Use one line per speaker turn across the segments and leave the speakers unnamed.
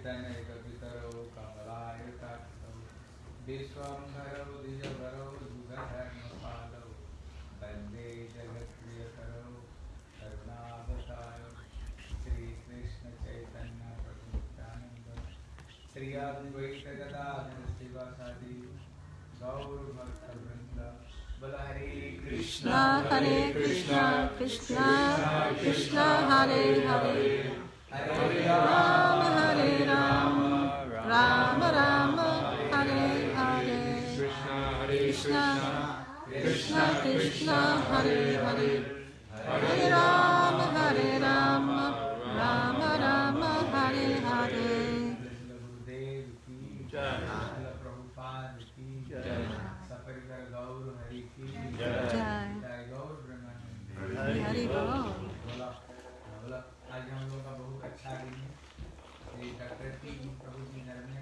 कीर्तन कवितरो कमलायताक्षौ विश्वम्भरौ द्विजभरौ युगधर्मपालौ वंदे जगत्प्रियकरौ करुणावतारौ
Hare Krishna, Krishna Krishna, Hare Hare, Hare Rama, Rama Rama Hare Hare
Krishna Hare
Krishna
Krishna
Krishna Hare Hare Hare Rama Hare Rama Rama Rama Hare Hare
Hari बोला आज हम लोग का बहुत अच्छा दिन है डॉक्टर की प्रभु जी घर में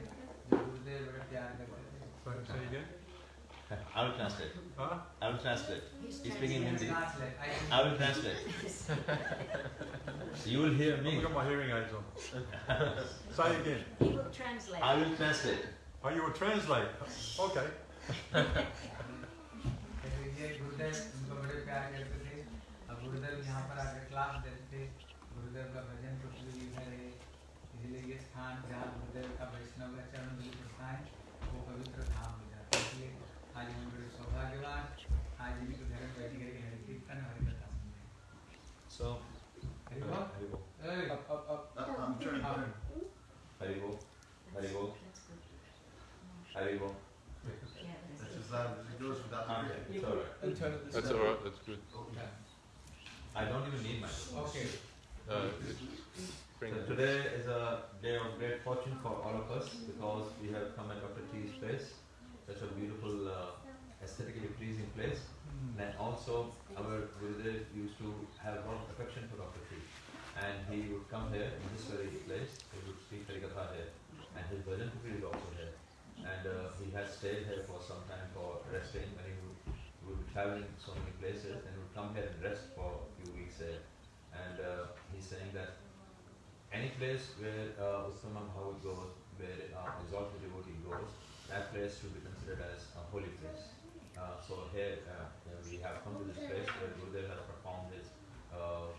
जो गुरुदेव बड़े प्यार करते थे
Sorry, say again.
I will translate.
Huh?
I will translate. He's speaking in Hindi.
Translate. I can-
I will translate. You will hear me.
I've got my hearing aids on. say again.
He will translate.
I will translate.
Oh, you will translate. Okay.
कहते ये गुरुदेव उनको बड़े प्यार करते थे अब गुरुदेव यहाँ पर आकर क्लास देते थे गुरुदेव का भजन स्थान जहाँ गुरुदेव का वैष्णव का चरण धूल स्थान वो पवित्र धाम हो जाता है इसलिए आज हम बड़े सौभाग्यवान आज इनके घर में बैठ करके हरि कीर्तन हरि कथा सुनते हैं
So,
हरि बोल
Haribo,
ए, अब अब अब
I'm turning.
अब
Haribo, Haribo,
That's good.
Haribo.
Yeah, that's
That's
good.
as loud as it goes without the
Okay,
music.
it's alright.
That's all right. That's good.
I don't even need my.
Okay
Uh, bring
so today is a day of great fortune for all of us because we have come at Dr. T's place, such a beautiful, uh, aesthetically pleasing place. And also, our Gurudev used to have a lot of affection for Dr. T. And he would come here in this very place, he would speak Harikatha here, and his bhajan is also here. And uh, he has stayed here for some time for resting when he would, would be traveling so many places and would come here and rest for a few weeks here. And uh, he's saying that any place where uh, Uttama Bhagavat goes, where uh, exalted devotee goes, that place should be considered as a holy place. Uh, so here uh, we have come to this place where Gurudev has performed his uh,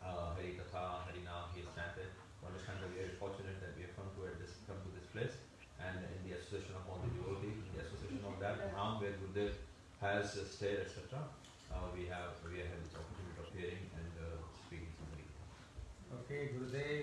uh, Hari Katha, Hari Naam, he has chanted. To understand that we are fortunate that we have come to this come to this place, and in the association of all the devotees, in the association of that Dham where Gurudev has stayed, etc. Uh, we have we have had this opportunity of hearing and uh, speaking some Hari Katha.
Okay Gurudev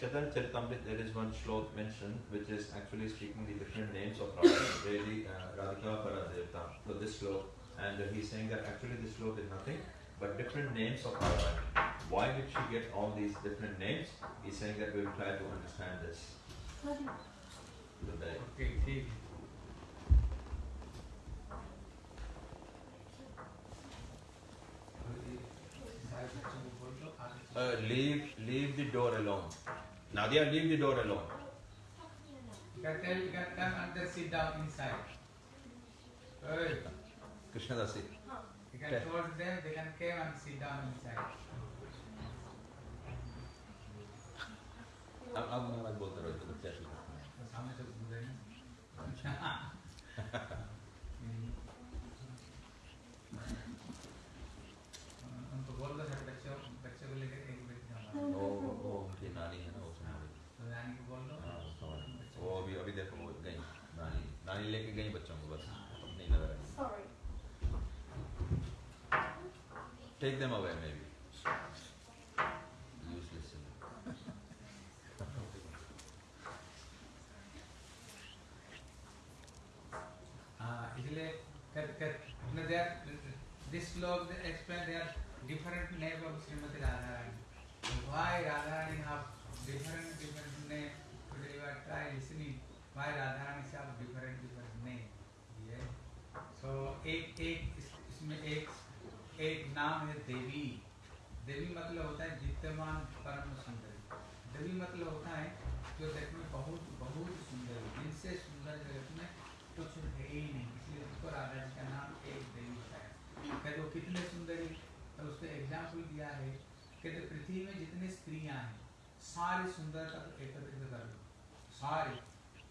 There is one shlok mentioned which is actually speaking the different names of Radha, really uh, Radhika Paradevta, so this shlok. And he's saying that actually this shlok is nothing but different names of Radha. Why did she get all these different names? He's saying that we'll try to understand this.
Okay.
Uh, leave leave the door alone. Nadia, leave the door alone.
You can tell you can come and just sit down inside. Hey,
Krishna Dasi.
you can told them they can come and sit down inside.
अब अब मैं बात बोलते रहो तो बच्चा ठीक है।
तो सामने से बोल रहे हैं
Take them away, maybe. Useless.
Ah, इसलिए कर कर अपने दे this shloka explain the different name of Shrimati Radha Rani why Radha Rani have different different name today you try listening why Radha Rani से आप डिफरेंट डिफरेंट नेम ये सो एक एक इसमें एक एक नाम है देवी। देवी मतलब होता है जित्यमान परम सुंदरी। देवी मतलब होता है जो देखने में बहुत बहुत सुंदर। जिनसे सुंदर जगत में कुछ है ही नहीं, इसलिए उसको राधा जी का नाम एक देवी होता है। कहते वो कितने सुंदर? है तो उसको एग्ज़ाम्पल दिया है कहते पृथ्वी में जितनी स्त्रियाँ हैं, सारी सुंदरता को एकत्रित कर लो। सारी।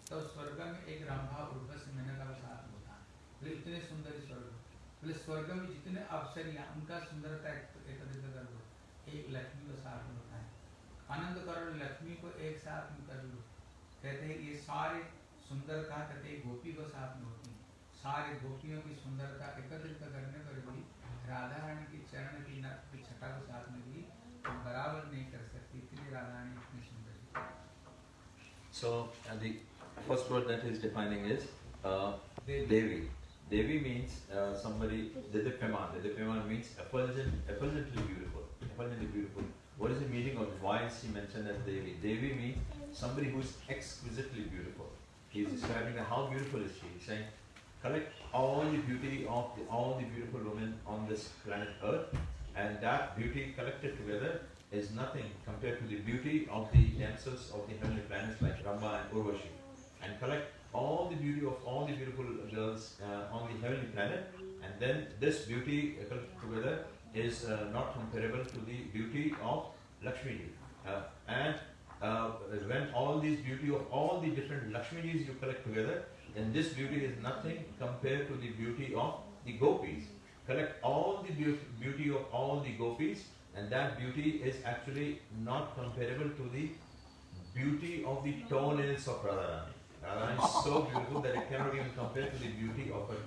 तो स्वर्ग में एक रंभा उर्वशी मेनका का साथ होता है। इतने सुंदर स्वर्ग बोले स्वर्ग में जितने अवसरिया उनका सुंदरता एक- एकत्रित कर लो। एक लक्ष्मी को साथ में होता है आनंद करो लक्ष्मी को एक साथ में कर लो। कहते हैं ये सारे सुंदरता कहते हैं गोपी को साथ में होती है। सारे गोपियों की सुंदरता एकत्रित करने पर भी राधा रानी की चरण की नख की छटा को साथ में भी हम बराबर नहीं कर सकती। इतनी राधा रानी इतनी सुंदर
So uh, the first word that he's defining is uh,
Devi.
Devi. Devi means uh, somebody, Didipyaman. Didipyaman means effulgent, effulgently beautiful. Effulgently beautiful. What is the meaning of why is he mentioned as Devi? Devi means somebody who is exquisitely beautiful. He is describing that how beautiful is she. He's saying, collect all the beauty of the, all the beautiful women on this planet Earth, and that beauty collected together is nothing compared to the beauty of the damsels of the heavenly planets like Rambha and Urvashi. And collect all the beauty of all the beautiful girls uh, on the heavenly planet, and then this beauty uh, collected together is uh, not comparable to the beauty of Lakshmi Uh, and uh, when all these beauty of all the different Lakshmijis you collect together, then this beauty is nothing compared to the beauty of the gopis. Collect all the beau- beauty of all the gopis, and that beauty is actually not comparable to the beauty of the toenails of Radharani. Radharani is so beautiful that it cannot even compare to the beauty of her।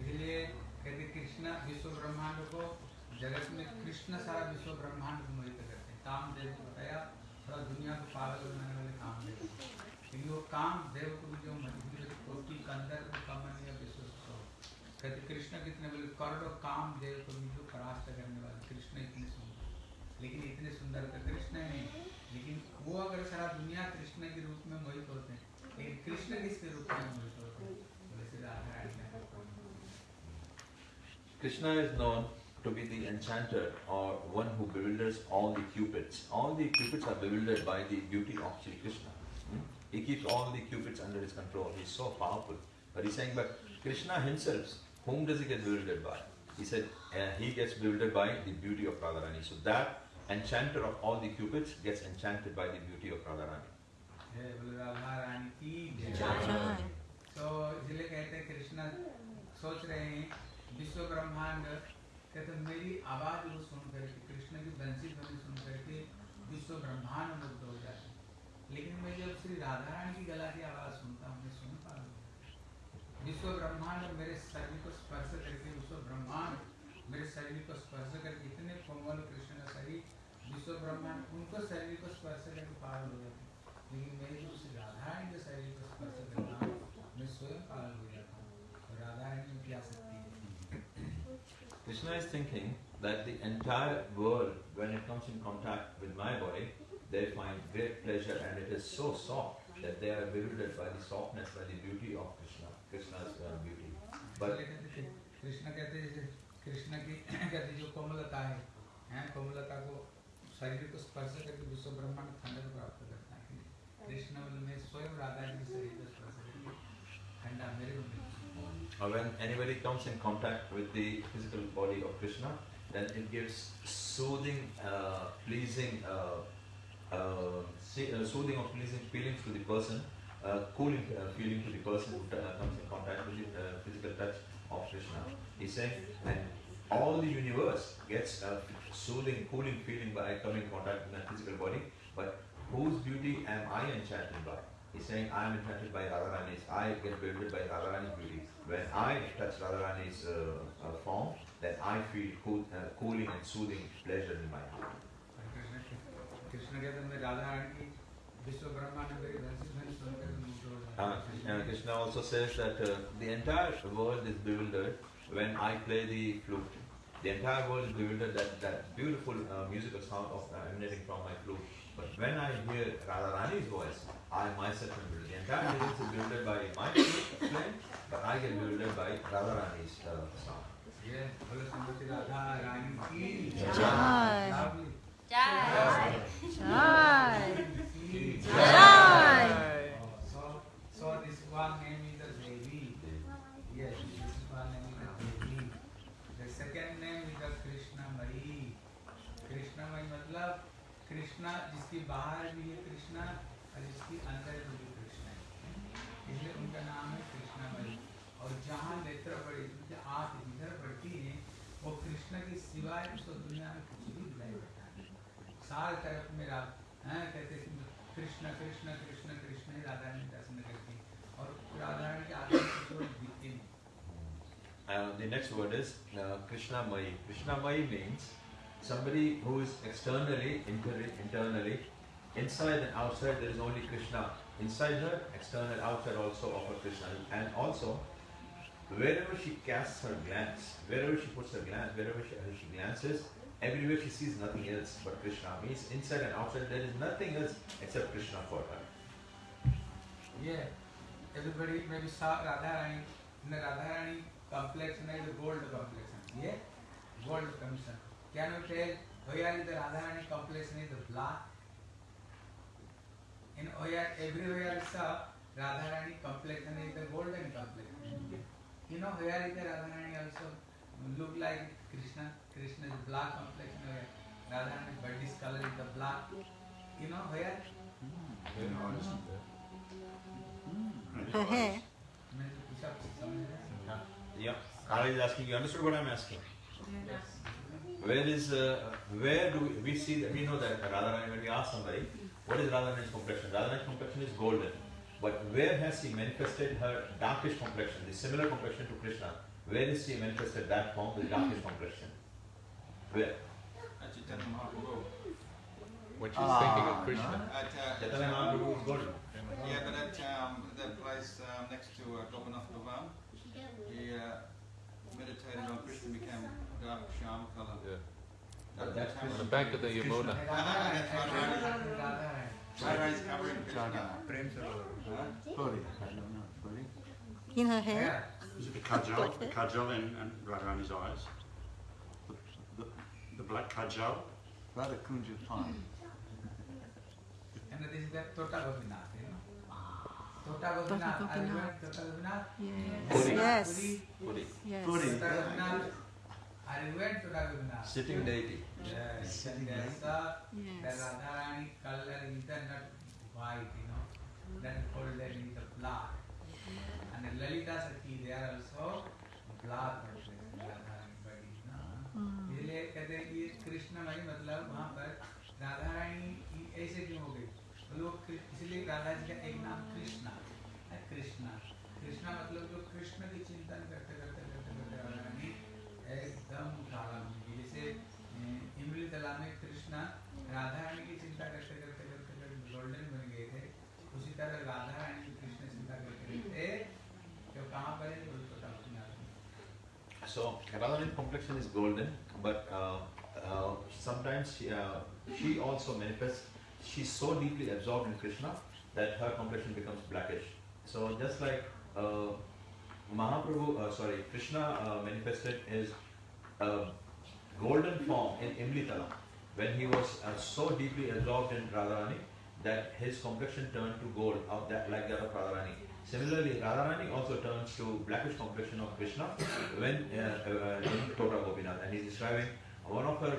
इसलिए कहते कृष्ण विश्व ब्रह्मांड को जगत में कृष्ण सारा विश्व ब्रह्मांड को मोहित करते हैं। काम देव को बताया थोड़ा दुनिया को पागल बनाने वाले काम देव क्योंकि वो काम देव को भी जो मज़बूत कोटि के अंदर को कमनीय विश्व कहते कृष्ण कितने बोले करोड़ों काम देव को भी जो परास्त करने लेकिन इतने सुंदर तो कृष्ण है नहीं लेकिन वो अगर सारा दुनिया कृष्ण के रूप में मोहित होते हैं लेकिन कृष्ण किसके रूप में मोहित होते हैं बोले श्री राधा रानी ने
Krishna is known to be the enchanter or one who bewilders all the cupids. All the cupids are bewildered by the beauty of Sri Krishna. Hmm? He keeps all the cupids under his control. He's so powerful. But he's saying, but Krishna himself, whom does he get bewildered by? He said uh, he gets bewildered by the beauty of Radharani. So that enchanter of all the cupids gets enchanted by the beauty of Radharani.
तो इसलिए कहते हैं कृष्ण सोच रहे हैं विश्व ब्रह्मांड कहते हैं, मेरी आवाज़ को सुन करके कृष्ण की बंसी ध्वनि सुन करके विश्व ब्रह्मांड मुग्ध हो जाते हैं। लेकिन मैं जब श्री राधा रानी की गला की आवाज़ सुनता हूँ मैं सुन पा रहा विश्व ब्रह्मांड मेरे शरीर को स्पर्श करके विश्व ब्रह्मांड मेरे शरीर को स्पर्श करके इतने कोमल कृष्ण विश्व ब्रह्मांड उनको शरीर को स्पर्श करके पागल हो जाते हैं। लेकिन मैं जो श्री राधा रानी के शरीर को स्पर्श करता हूँ मैं स्वयं पागल हो जाता हूँ और राधा रानी में क्या शक्ति है
Krishna is thinking that the entire world, when it comes in contact with my body, they find great pleasure and it is so soft that they are bewildered by the softness, by the beauty of Krishna, Krishna's uh, beauty. But
इसलिए कहते कृष्ण कहते हैं जैसे कृष्ण की कहते जो कोमलता है हैं कोमलता को शरीर को स्पर्श करके विश्व ब्रह्मांड ठंडक प्राप्त करता है कृष्ण बोले मैं स्वयं राधा जी के शरीर को स्पर्श करके ठंडा मेरे को मिलता है
uh, when anybody comes in contact with the physical body of Krishna, then it gives soothing, uh, pleasing, uh, uh, see, uh, soothing or pleasing feelings to the person, uh, cooling uh, feeling to the person who uh, comes in contact with the uh, physical touch of Krishna. He's saying, and all the universe gets a soothing, cooling feeling by coming in contact with my physical body, but whose beauty am I enchanted by? He's saying, I am enchanted by Radharani's, I get bewildered by Radharani's beauty. When I touch Radharani's uh, uh, form, then I feel cool, uh, cooling and soothing pleasure in my heart.
और कृष्ण कृष्ण कहते हैं, मैं राधा रानी की विश्व ब्रह्मांड में धन धन सुनकर मुग्ध हो
Uh,
जाते
Krishna, Krishna also says that uh, the entire world is bewildered when I play the flute. the entire world is bewildered that that beautiful uh, musical sound of uh, emanating from my flute. But when I hear Radharani's voice, I myself am bewildered. The entire music is bewildered by my flute but I get bewildered by Radharani's uh, sound.
Yeah,
Jai.
Jai.
Jai.
Jai.
So, this one मतलब कृष्णा जिसकी बाहर भी है कृष्णा और जिसकी अंदर भी है कृष्णा। है इसलिए उनका नाम है कृष्णा मई और जहाँ नेत्र पड़ी उनकी आँख जिधर पड़ती है वो कृष्ण के सिवाय उसको दुनिया में कुछ भी दिखाई पड़ता है सारे तरफ़ मेरा हैं कहते कि कृष्ण कृष्ण कृष्ण कृष्ण ही राधा रानी दर्शन करती और राधा रानी के आगे कुछ दिखते नहीं।
Uh, the next word is uh, Krishna Mai. Krishna Mai means somebody who is externally, inter- internally, inside and outside there is only Krishna. Inside her, external, outside also of her Krishna. And also, wherever she casts her glance, wherever she puts her glance, wherever she, she glances, everywhere she sees nothing else but Krishna. Means inside and outside there is nothing else except Krishna for her.
Yeah, everybody maybe saw Radha Rani in the Radha Rani complexion is gold complexion. Yeah, gold complexion. क्या no tell ओया in the Radha Rani complex in the block in ओया everywhere is a Radha Rani complex in the golden complex you know ओया in the Radha Rani also look like Krishna Krishna is block complex in Radha Rani but this colour in the block you know ओया
then honest
in मैं पूछा समझ रहा
है। या college asking Where is, uh, where do we, we see that, we know that Radharani, when we ask somebody, what is Radharani's complexion? Radharani's complexion is golden. But where has she manifested her darkish complexion, the similar complexion to Krishna? Where is she manifested that form, the darkish complexion? Where?
At Chaitanya Mahaprabhu.
When she's thinking of Krishna.
At, uh,
Chaitanya Mahaprabhu is golden.
Yeah, but at um, that place um, next to uh, Gopinath Bhavan, he uh, meditated on Krishna, became dark sham color.
Yeah.
That,
That's
that's how
On the back of the Yamuna.
Radharani's covering Krishna. Huh?
In her hair.
Yeah.
Is it the kajal,
Like
the
that?
kajal in, in Radharani's eyes? The, the, the black kajal?
Radha Kunja Pond.
And this is the Tota Gopinath, you know. Tota, tota Gopinath.
Tota
Are you
Gopinath.
going Tota Gopinath?
Yes.
Puri.
Yes.
Puri.
Puri.
Yes.
Puri.
Tota Gopinath. Are you going Tota Gopinath?
Sitting deity.
Yes.
Sitting
Yes, sir. The
Yes.
Radharani color is the not white, you know. That golden is the black. And the Lalita Sakhi, they are also black Radharani body.
Mm.
इसलिए कहते हैं कि ये कृष्णमयी मतलब वहाँ पर राधा रानी ऐसे क्यों हो गई लोग इसलिए राधा जी का एक नाम कृष्णा कृष्णा कृष्णा मतलब जो कृष्ण की चिंतन करते एकदम काला बन जैसे इमली तला में कृष्णा राधा रानी की चिंता करते करते करते करते गोल्डन बन गए थे उसी तरह राधा रानी की कृष्ण चिंता करते करते तो कहाँ पर है पता नहीं
So Radharani's complexion is golden, but uh, uh, sometimes she, uh, she also manifests. She's so deeply absorbed in Krishna that her complexion becomes blackish. So just like uh, Mahaprabhu, uh, sorry, Krishna uh, manifested his uh, golden form in Imlitala when he was uh, so deeply absorbed in Radharani that his complexion turned to gold, that like that of Radharani. Similarly, Radharani also turns to blackish complexion of Krishna when uh, uh, in Tota Gopinath, and he's describing one of her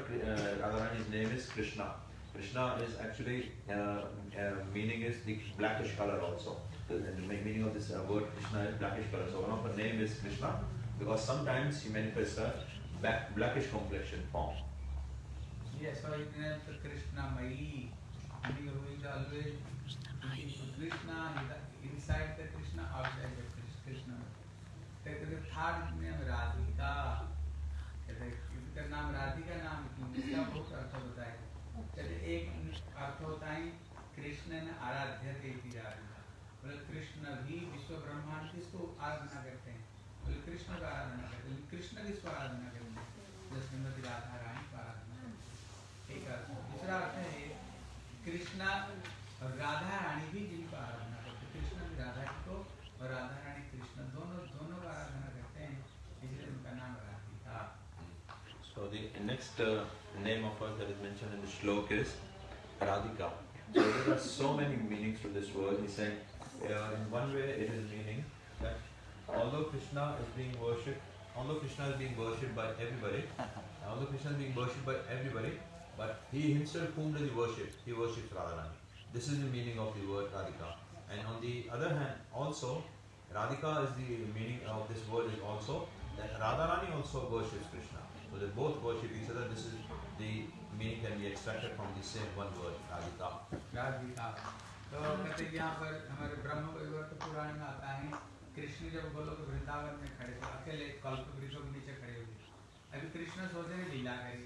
Radharani's name is Krishna. Krishna is actually meaning is the blackish color also. The, the meaning of this uh, word Krishna is blackish color. So one of her name is Krishna because sometimes she manifests a black, blackish complexion form.
Yes, so it the Krishna is always Krishna inside the Krishna, outside the Krishna. Third name Radhika कहते इसका नाम राधिका नाम क्यों इसका बहुत अर्थ होता है कहते एक अर्थ होता है कृष्ण आराध्य कृष्ण भी विश्व ब्रह्मांड किसको आराधना करते हैं। बोले कृष्ण का आराधना करते हैं कृष्ण आराधना करते हैं श्रीमती राधा रानी को आराधना एक अर्थ दूसरा अर्थ है कृष्णा और राधा रानी भी जिनको आराधना करते कृष्ण भी राधा को और राधा रानी कृष्ण दोनों दोनों का आराधना करते हैं। इसलिए उनका नाम Radhika.
So the next uh, name of her that is mentioned in the is Radhika. So there are so many meanings to this word. He said, uh, in one way it is meaning that although Krishna is being worshipped, although Krishna is being worshipped by everybody, although Krishna is being worshipped by everybody, but he himself whom does he worship? He worships Radharani. This is the meaning of the word Radhika. And on the other hand, also Radhika is the meaning of this word is also that Radharani also worships Krishna. So they both worship each other. This is the meaning can be extracted from the same one word, Radhika.
Radhika. तो कहते यहाँ पर हमारे ब्रह्म वैवर्त पुराण में आता है। कृष्ण जब गोलोक वृंदावन में खड़े थे अकेले कल्प वृक्षों के नीचे खड़े हुए अभी कृष्ण सोच रहे लीला करे,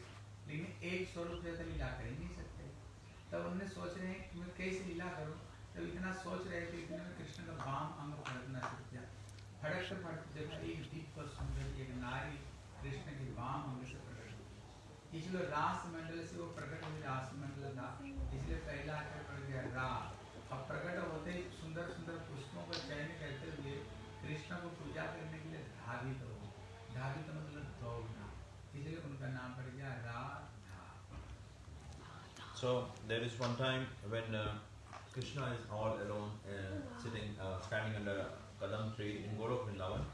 लेकिन एक स्वरूप से तो लीला कर ही नहीं सकते। तब उन्होंने सोच रहे हैं मैं कैसे लीला करूँ? तब इतना सोच रहे थे इतने में कृष्ण का बाम अंग फड़कना शुरू किया फड़क से फड़क जब एक दीप पर सुंदर एक नारी कृष्ण के बाम अंग से प्रकट हुई। इसलिए रास मंडल से वो प्रकट हुई, रास मंडल था इसलिए पहला अक्षर पड़ गया रा अब प्रकट होते ही सुंदर सुंदर पुष्पों का चयन करते हुए कृष्ण को पूजा करने के लिए धावित हो धावित मतलब दौड़ना इसलिए उनका नाम पड़ गया Radha
So there is one time when uh, Krishna is all alone, uh, sitting, uh, standing under a kadam tree in Golok Vrindavan,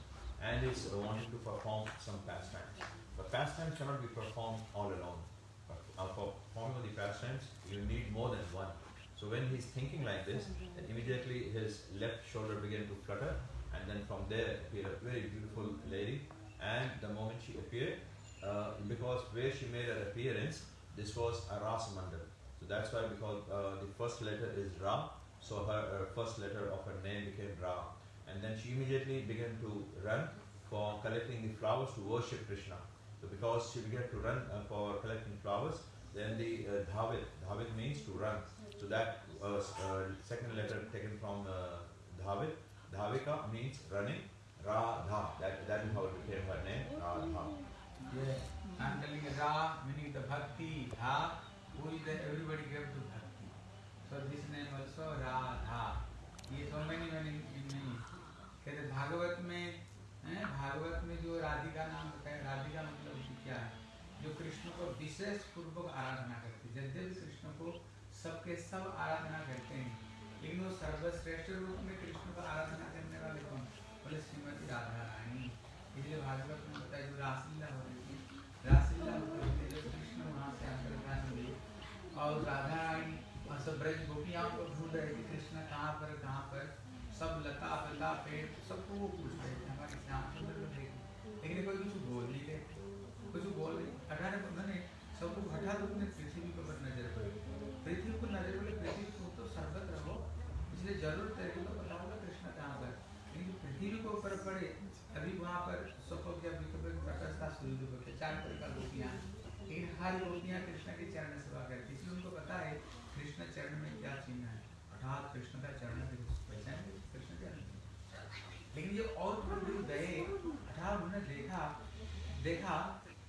and is uh, wanting to perform some pastimes. But pastimes cannot be performed all alone. But, uh, for performing the pastimes, you need more than one. So when he's thinking like this, then immediately his left shoulder began to flutter, and then from there appeared a very beautiful lady. And the moment she appeared, uh, because where she made her appearance, this was a Ras Mandal. So that's why because uh, the first letter is Ra, so her uh, first letter of her name became Ra. And then she immediately began to run for collecting the flowers to worship Krishna. So because she began to run uh, for collecting flowers, then the uh, Dhavit, Dhavit means to run. So that uh, uh, second letter taken from uh, Dhavit, Dhavika means running. Radha, that, that is how it became her name, Radha.
Yeah, I'm telling you, Ra meaning the bhakti, Dha, who is the everybody gave to bhakti. So this name also Radha. ये so many many many कहते भागवत में हैं भागवत में जो राधिका नाम बताया राधिका मतलब क्या है जो कृष्ण को विशेष पूर्वक आराधना करती है यद्यपि कृष्ण को सबके सब आराधना करते हैं। लेकिन वो सर्वश्रेष्ठ रूप में कृष्ण का आराधना करने वाले कौन? बोले श्रीमती राधा रानी इसलिए भागवत में बताया, जो रासलीला हो रही थी, रासलीला होते होते जब कृष्ण वहाँ से अंतर्धान हुए और राधा रानी और सब ब्रज गोपियाओं को ढूंढ रहे थे कृष्ण कहाँ पर कहाँ पर? सब लता पता, पेड़ सबको वो पूछ रहे थे। हमारे श्याम सुंदर को देखे लेकिन कोई कुछ बोल नहीं रहे। कुछ बोल नहीं, अठारह, उन्होंने सबको हठात अपने पृथ्वी के पड़ी पृथ्वी को नज़र पड़ी पृथ्वी को तो सर्वत्र रहो इसलिए ज़रूर तेरे को पता होगा कृष्ण कहाँ पर लेकिन पृथ्वी के ऊपर पड़े अभी वहाँ पर सबको जब प्रकस्ता सूर्य को चार प्रकार गोपियाँ लेकिन हर गोपियाँ कृष्ण के चरण सेवा करती इसलिए उनको पता है, कृष्ण चरण में क्या चिन्ह है। अर्थात कृष्ण का चरण पहचान कृष्ण चरण लेकिन जब और दूर गए, अर्थात उन्होंने देखा देखा,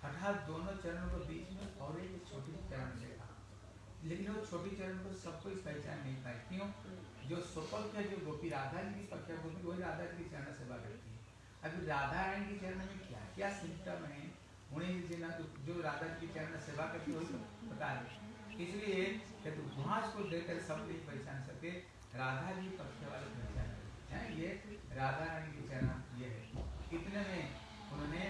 अर्थात दोनों चरणों के बीच में और एक लेकिन वो छोटी चरण को सब कोई पहचान नहीं पाए। क्यों? जो सुपल है जो गोपी राधा जी की पक्ष गोपी वही राधा जी की चरण सेवा करती है। अभी राधा रानी की चरण में क्या क्या सिम्टम है? उन्हें जिन जो राधा जी की चरण सेवा करती है वही तो पता है। इसलिए कि तो वहाँ को देखकर सब नहीं पहचान सके राधा जी पक्ष वाले पहचान हैं ये? राधा रानी की चरण ये है। इतने में उन्होंने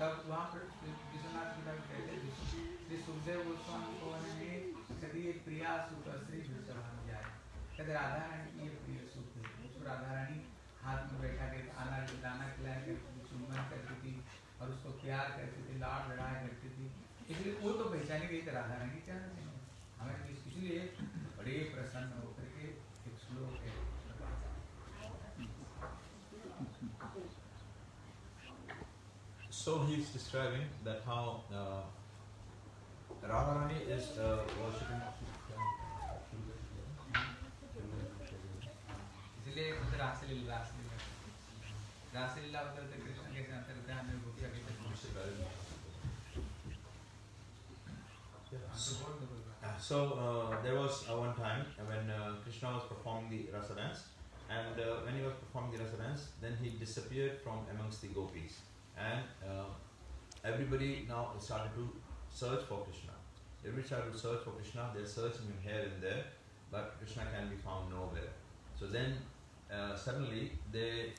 तब वहाँ पर विश्वनाथ जी का कहते श्री सुखदेव गोस्वामी को प्रिया सुख श्री विश्वनाथ जाए। कहते राधा रानी की ये प्रिय सुख है। उसको राधा रानी हाथ में बैठा के खाना दाना खिलाया करती चुम्बन करती थी और उसको प्यार करती थी लाड लड़ाया करती थी। इसलिए वो तो पहचानी गई थी राधा रानी क्या हमें इसलिए बड़े प्रसन्न होकर के एक श्लोक है।
So he's describing that how uh, Radharani is uh, worshipping. So uh, there was uh, one time when uh, Krishna was performing the rasa dance, and uh, when he was performing the rasa dance, then he disappeared from amongst the gopis, and uh, everybody now started to search for Krishna. Everybody started to search for Krishna. They're searching him here and there, but Krishna can be found nowhere. So then uh, suddenly they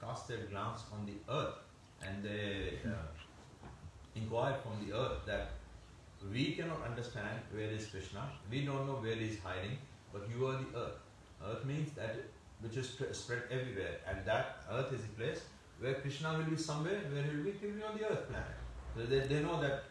cast their glance on the earth, and they uh, inquired from the earth that we cannot understand where is Krishna. We don't know where he is hiding, but you are the earth. Earth means that which is sp- spread everywhere, and that earth is the place where Krishna will be somewhere, where he will be, he will be on the earth planet. So they, they know that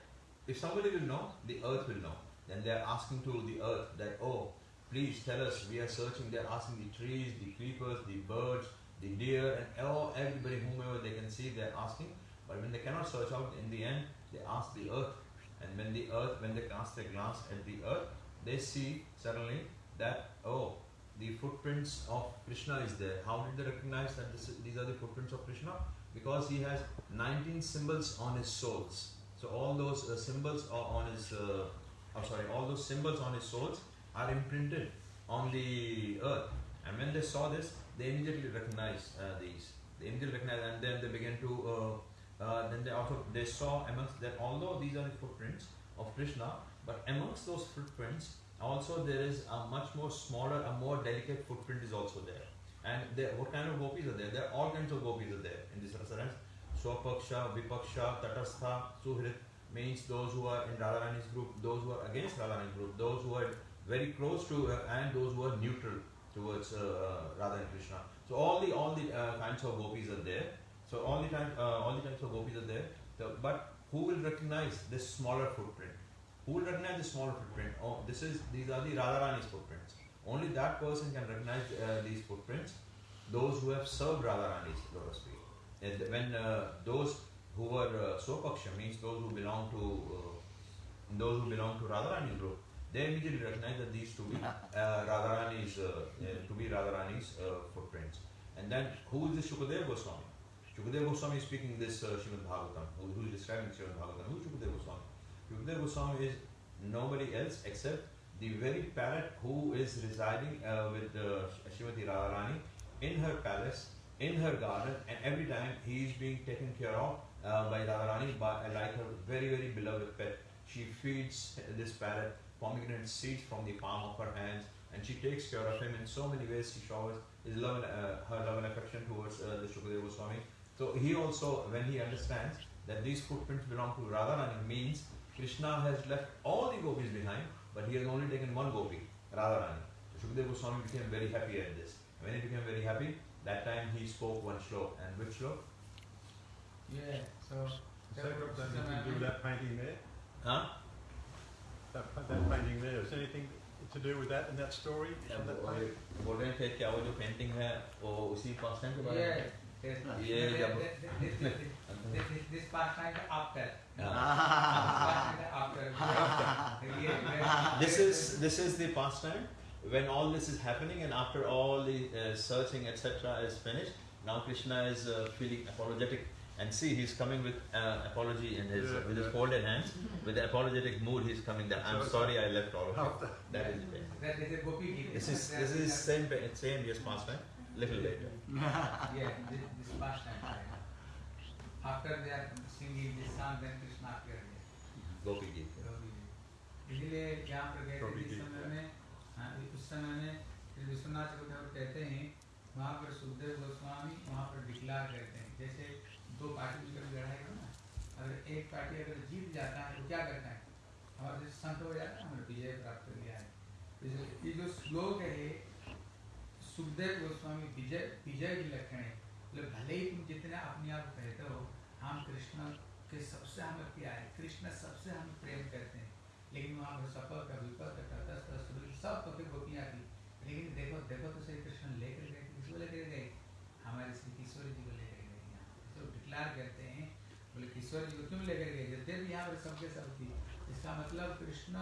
if somebody will know, the earth will know. Then they are asking to the earth that, oh, please tell us, we are searching, they are asking the trees, the creepers, the birds, the deer, and all, everybody, whomever they can see, they are asking. But when they cannot search out, in the end, they ask the earth. And when the earth, when they cast their glance at the earth, they see suddenly that, oh, the footprints of Krishna is there. How did they recognize that this, these are the footprints of Krishna? Because he has 19 symbols on his soles. So all those uh, symbols are on his, uh, oh sorry, all those symbols on his soles are imprinted on the earth. And when they saw this, they immediately recognized uh, these. They immediately recognized, and then they began to. Uh, uh, then they also they saw amongst that although these are the footprints of Krishna, but amongst those footprints also there is a much more smaller, a more delicate footprint is also there. And what kind of gopis are there? There are all kinds of gopis are there in this restaurant. Swapaksha, Vipaksha, Tatastha, Suhrit means those who are in Radharani's group, those who are against Radharani's group, those who are very close to her, and those who are neutral towards uh, Radha and Krishna. So all the all the uh, kinds of gopis are there. So all the time, uh, all the types of gopis are there. So, but who will recognize this smaller footprint? Who will recognize this smaller footprint? Oh, this is these are the Radharani's footprints. Only that person can recognize uh, these footprints. Those who have served Radharani, so to speak. And when uh, those who were uh, Swapaksha means those who belong to uh, those who belong to Radharani's group, they immediately recognize that these to be uh, Radharani's uh, to be Radharani's uh, footprints. And then who is this Shukadeva Goswami? Shukadeva Goswami is speaking this uh, Srimad Bhagavatam, who, who is describing Srimad Bhagavatam. Who is Shukadeva Goswami? Shukadeva Goswami is nobody else except the very parrot who is residing uh, with uh, Srimati Radharani in her palace, in her garden, and every time he is being taken care of uh, by Radharani by, like her very, very beloved pet. She feeds this parrot pomegranate seeds from the palm of her hands, and she takes care of him in so many ways. She showers his love and, uh, her love and affection towards uh, the Shukadeva Goswami. So he also, when he understands that these footprints belong to Radharani, means Krishna has left all the gopis behind, but he has only taken one gopi, Radharani. So Shukadeva Goswami became very happy at this. When he became very happy, that time he spoke one slok. And which slok?
Yeah, so
Has that got anything to do that painting there?
Huh?
That, that painting there, is anything to do with that in that story?
Yeah,
From that
वो-
painting?
बोल रहे थे क्या वो जो painting है वो उसी पास टाइम के बारे
yeah,
में
yes.
Yeah,
This-
yeah,
this- this- this- this- this- this part time after.
हाँ.
After. Yeah,
this is this is the pastime when all this is happening and after all the uh, searching etc is finished now krishna is uh, feeling apologetic and see he's coming with uh, apology in his
Yeah,
with his
yeah.
folded hands with the apologetic mood he's coming that i'm
So-
sorry i left all of you
After-
that is it.
That is a gopi gita.
this is this is same pa- same year's pastime little later
Yeah, this, this past time. After they are singing this song, then Krishna appeared there.
gopi geet
इसलिए यहाँ पर गए थे
गोपी
जिस
गीत
समय
है।
में हाँ, उस समय में श्री विश्वनाथ चक्रवर्ती ठाकुर कहते हैं वहाँ पर सुखदेव गोस्वामी वहाँ पर डिक्लार करते हैं जैसे दो पार्टी मिलकर लड़ाई हो ना। अगर एक पार्टी अगर जीत जाता है तो क्या करता है? हमारा जैसे संत हो जाता है हमने विजय प्राप्त कर लिया है। ये जो श्लोक है, सुखदेव गोस्वामी विजय विजय की लक्षण है। मतलब भले ही तुम जितने अपने आप कहते हो, हम कृष्ण के सबसे हमें प्यार है। कृष्ण सबसे हम प्रेम करते हैं। लेकिन वहाँ पर सफल सपक विपक तटस्थ सुबह सब पति गोपियाँ थी। लेकिन देखो देखो तो सही, कृष्ण लेकर गए किसको लेकर गए हमारे श्री किशोर जी को लेकर गए यहाँ डिक्लार करते हैं, बोले किशोर जी को क्यों लेकर गए? भी यहाँ पर सबके सब थी। इसका मतलब कृष्ण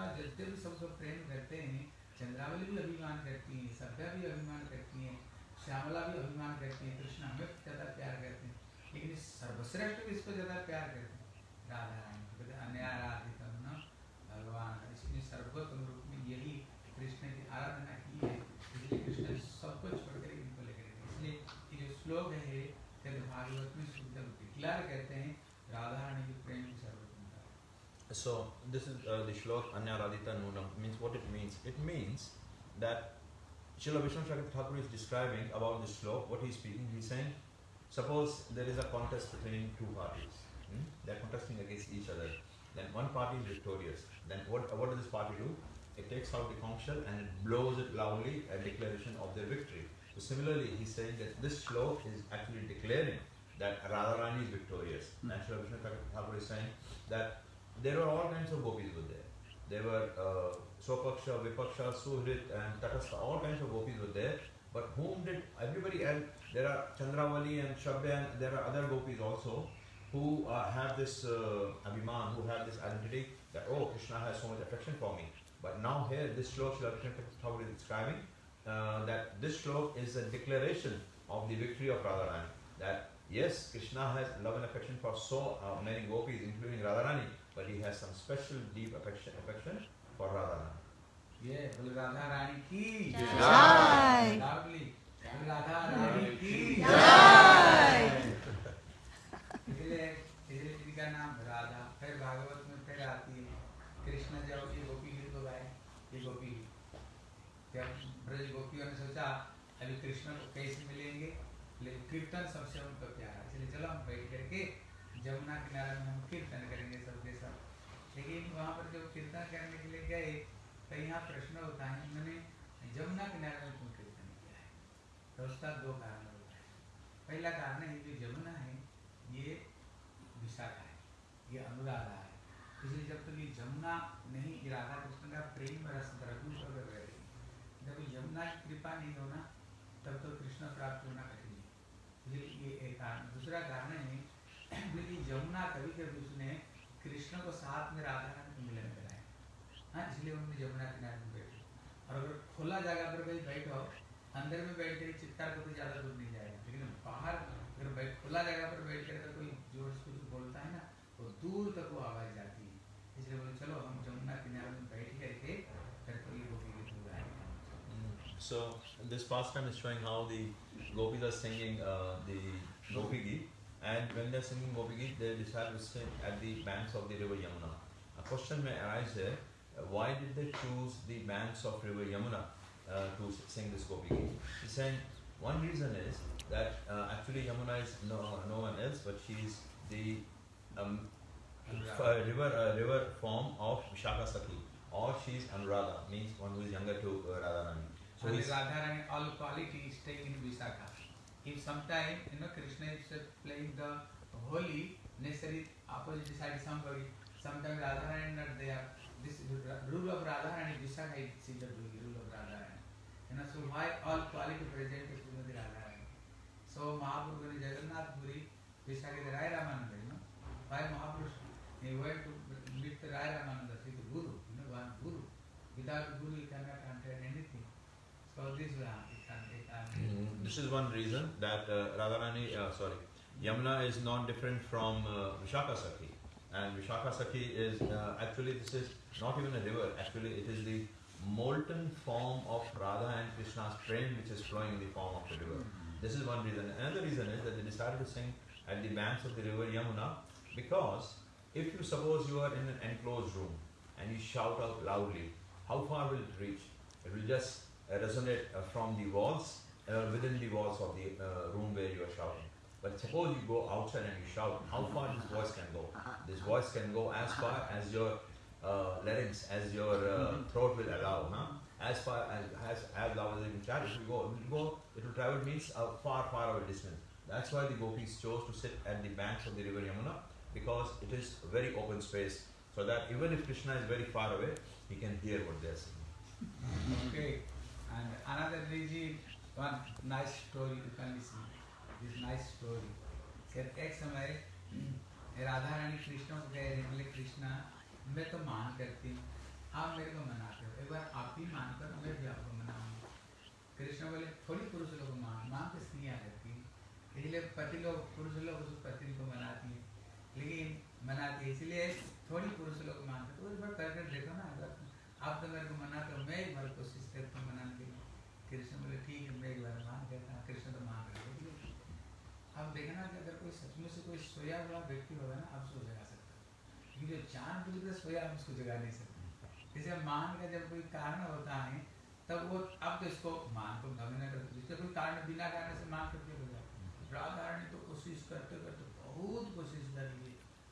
भी सबको प्रेम करते हैं, चंद्रावली भी अभिमान करती हैं, सभ्या भी अभिमान करती हैं, श्यामला भी अभिमान करती है, कृष्ण हमें ज़्यादा प्यार करते हैं। लेकिन सर्वश्रेष्ठ भी इसको ज़्यादा प्यार करते हैं। राधा रानी अन्याराधितम न भगवान। इसलिए सर्वोत्तम
So this is uh, the shlok Anyaradita Nunam means what it means. It means that Srila Vishwanath Thakur is describing about this shlok, what he is speaking, he is saying, suppose there is a contest between two parties. Hmm? They are contesting against each other. Then one party is victorious. Then what, what does this party do? It takes out the conch shell and it blows it loudly a declaration of their victory. So similarly, he's saying that this shlok is actually declaring that Radharani is victorious. And Srila Vishwanath Thakur is saying that there were all kinds of gopis were there. There were uh, Swapaksha, Vipaksha, Suhrit and Tatastha, all kinds of gopis were there. But whom did everybody else? There are Chandravali and Shaibya and there are other gopis also who uh, have this uh, abhiman, who have this identity that, oh, Krishna has so much affection for me. But now here, this shlok Srila Krishna Thakur is describing uh, that this shlok is a declaration of the victory of Radharani. That yes, Krishna has love and affection for so uh, many gopis, including Radharani, but he has some special deep affection, affection for
Radha. Yeah, Radha Rani ki. Jai. Lovely. Radha Rani ki.
So this pastime is showing how the gopis are singing uh, the Gopi Geet, and when they're singing Gopi Geet, they decide to sing at the banks of the river Yamuna. A question may arise here: uh, Why did they choose the banks of river Yamuna uh, to sing this Gopi Geet? He's saying one reason is that uh, actually Yamuna is no, no one else, but she is the um, uh, river uh, river form of Vishaka Sakhi, or she is Anuradha, means one who is younger to uh, Radharani.
And
he's,
Radharani, all quality is taken in Visakha. If sometime, you know, Krishna is uh, playing the holy, necessary opposite side somebody, sometimes Radharani not there. This rule of Radharani, Visakha is the rule of Radharani. You know, so why all quality present is Srimati Radharani? So Mahaprabhu in Jagannath Puri, Visakha is Rai Ramananda, you know. Why Mahaprabhu, he went to meet the Rai Ramananda, see the Guru, you know, one Guru. Without Guru, he cannot. So this way, it can, it can.
This is one reason that uh, Radharani, uh, sorry, Yamuna is not different from uh, Vishaka Sakhi. And Vishaka Sakhi is uh, actually, this is not even a river, actually, it is the molten form of Radha and Krishna's prem which is flowing in the form of the river. This is one reason. Another reason is that they decided to sing at the banks of the river Yamuna because if you suppose you are in an enclosed room and you shout out loudly, how far will it reach? It will just resonate uh, from the walls, uh, within the walls of the uh, room where you are shouting. But suppose you go outside and you shout, how far this voice can go? This voice can go as far as your uh, larynx, as your uh, throat will allow, huh? As far as as, as loud as you can it will go. It will go. It will travel means a far, far away distance. That's why the gopis chose to sit at the banks of the river Yamuna because it is a very open space, so that even if Krishna is very far away, he can hear what they are saying.
Okay. And another reason, one nice story you can listen. This nice story. कहते एक समय राधा रानी कृष्ण को कह रही बोले कृष्णा मैं तो मान करती हूँ। आप मेरे को मनाते हो। एक बार आप ही मान कर मैं भी आपको मनाऊँगी। कृष्ण बोले थोड़ी पुरुष लोग मान माँ के स्त्रियाँ करती हैं। इसलिए पति लोग पुरुष लोग उस पति को मनाती है। लेकिन मनाती है इसलिए थोड़ी पुरुष लोग मानते तो उस पर कर कर देखो ना अगर आप तो मेरे को मना तो मैं एक बार कोशिश करता हूँ। कृष्ण बोले, ठीक है मैं एक बार मान कहता हूँ कृष्ण तो मान रहे हैं अब देखना कि अगर कोई सचमुच से कोई सोया हुआ व्यक्ति होगा ना, आप उसको जगा सकते क्योंकि जो चाँद बुझ कर सोया उसको जगा नहीं सकते। जैसे मान का जब कोई कारण होता है, तब वो, अब तो इसको मान को भंग न करते जिससे कोई कारण बिना कारण से मान करके हो जाए। राधा तो कोशिश करते करते बहुत कोशिश कर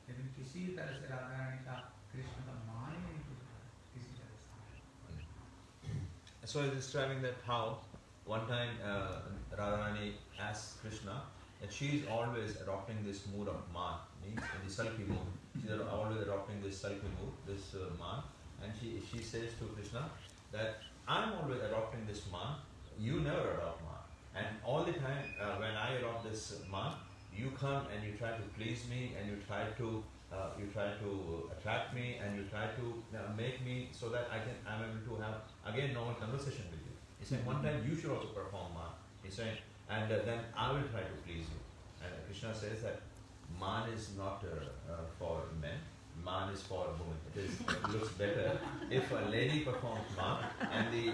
लेकिन किसी तरह से राधा का कृष्ण का
So describing that how one time uh, Radharani asked Krishna that she is always adopting this mood of man, means the sulky mood. She's always adopting this sulky mood, this uh, and she she says to Krishna that I'm always adopting this man, you never adopt man, and all the time uh, when I adopt this man, you come and you try to please me and you try to uh, you try to attract me and you try to make me so that I can I'm able to have again normal conversation with you. He said one time you should also perform man. He said and uh, then I will try to please you. And Krishna says that man is not uh, uh, for men. Man is for women. It is it looks better if a lady performs man and the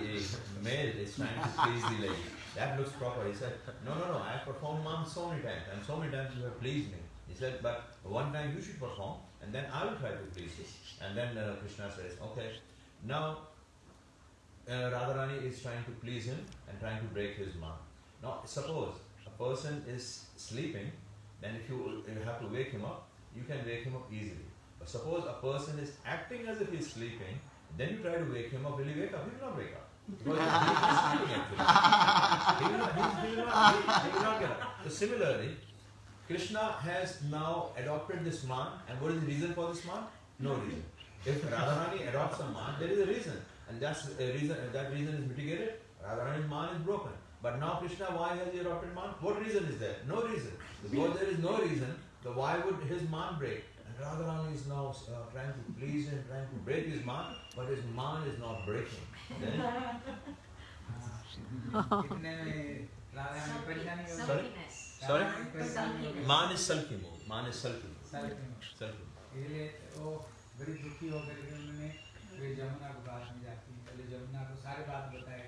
male is trying to please the lady. That looks proper. He said, no, no, no. I have performed man so many times, and so many times you have pleased me. Said, but one time you should perform, and then I will try to please you. And then uh, Krishna says, okay, now uh, Radharani is trying to please him and trying to break his man. Now, suppose a person is sleeping, then if you, you have to wake him up, you can wake him up easily. But suppose a person is acting as if he is sleeping, then you try to wake him up. Will he wake up? He will not wake up. Because he sleeping actually. He will not, he, will not, he will not get up. So similarly, Krishna has now adopted this man, and what is the reason for this man? No reason. If Radharani adopts a man, there is a reason, and that's a reason. If that reason is mitigated, Radharani's man is broken. But now Krishna, why has he adopted man? What reason is there? No reason. Because there is no reason, the why would his man break? And Radharani is now uh, trying to please him, trying to break his man, but his man is not breaking. Then,
uh,
Sorry? Sorry?
हो गई
man is sulky mode. Man is
mode.
Sulky.
इसलिए वो बड़ी दुखी होकर के उन्होंने वे जमुना के पास में जाती है पहले जमुना को सारी बात बताए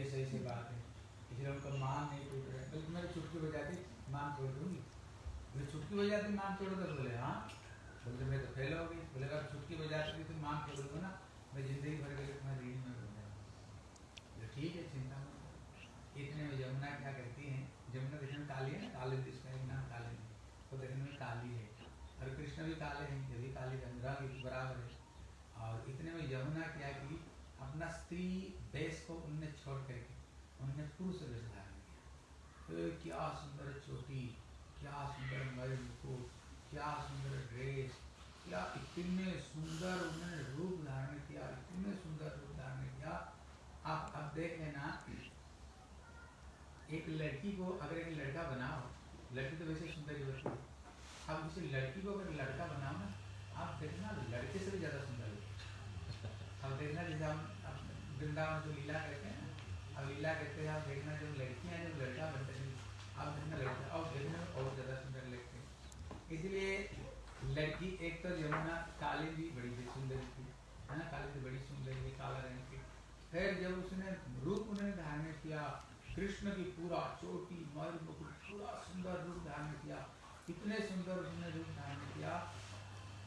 ऐसे ऐसे बात है। इसलिए उनका मान नहीं टूट रहा है। बल्कि मेरी चुटकी बजाती मान तोड़ दूँगी। बोले चुटकी बजाती मान तोड़ दो बोले हाँ? बोले मैं तो फेल हो गई। बोले अगर चुटकी बजाती तो मान तोड़ दूँगा ना। मैं ज़िंदगी भर के लिए तुम्हारी रीढ़ में ठीक है चिंता मत इतने में जमुना क्या करती है जमुना देखने में काली है काले जिसका एक नाम काले वो देखने में काली है। और कृष्ण भी काले हैं ये भी काली रंग रंग बराबर है। और इतने में यमुना क्या की अपना स्त्री वेश को उनने छोड़ करके उन्होंने पुरुष वेश धारण किया। ए, क्या सुंदर चोटी क्या सुंदर मयूर मुकुट क्या सुंदर ड्रेस क्या इतने सुंदर उन्होंने रूप धारण किया इतने सुंदर रूप धारण किया आप अब देख लेना एक लड़की को अगर एक लड़का बनाओ, लड़की तो वैसे सुंदर ही होती है। अब किसी लड़की को अगर लड़का बनाओ ना, आप देखना लड़के से भी ज़्यादा सुंदर है। अब देखना जैसे हम वृंदावन जो लीला करते हैं ना, अब लीला करते हैं, आप देखना जब लड़कियाँ जब लड़का बनते हैं, आप देखना लड़का और देखने और ज़्यादा सुंदर लगते हैं। इसलिए लड़की एक तो यमुना काली भी बड़ी सुंदर थी, है ना? काली तो बड़ी सुंदर थी, काला रंग की। फिर जब उसने रूप उन्होंने धारण किया कृष्ण की पूरा चोटी मर मुकुट, पूरा सुंदर रूप धारण किया। इतने सुंदर उसने रूप धारण किया।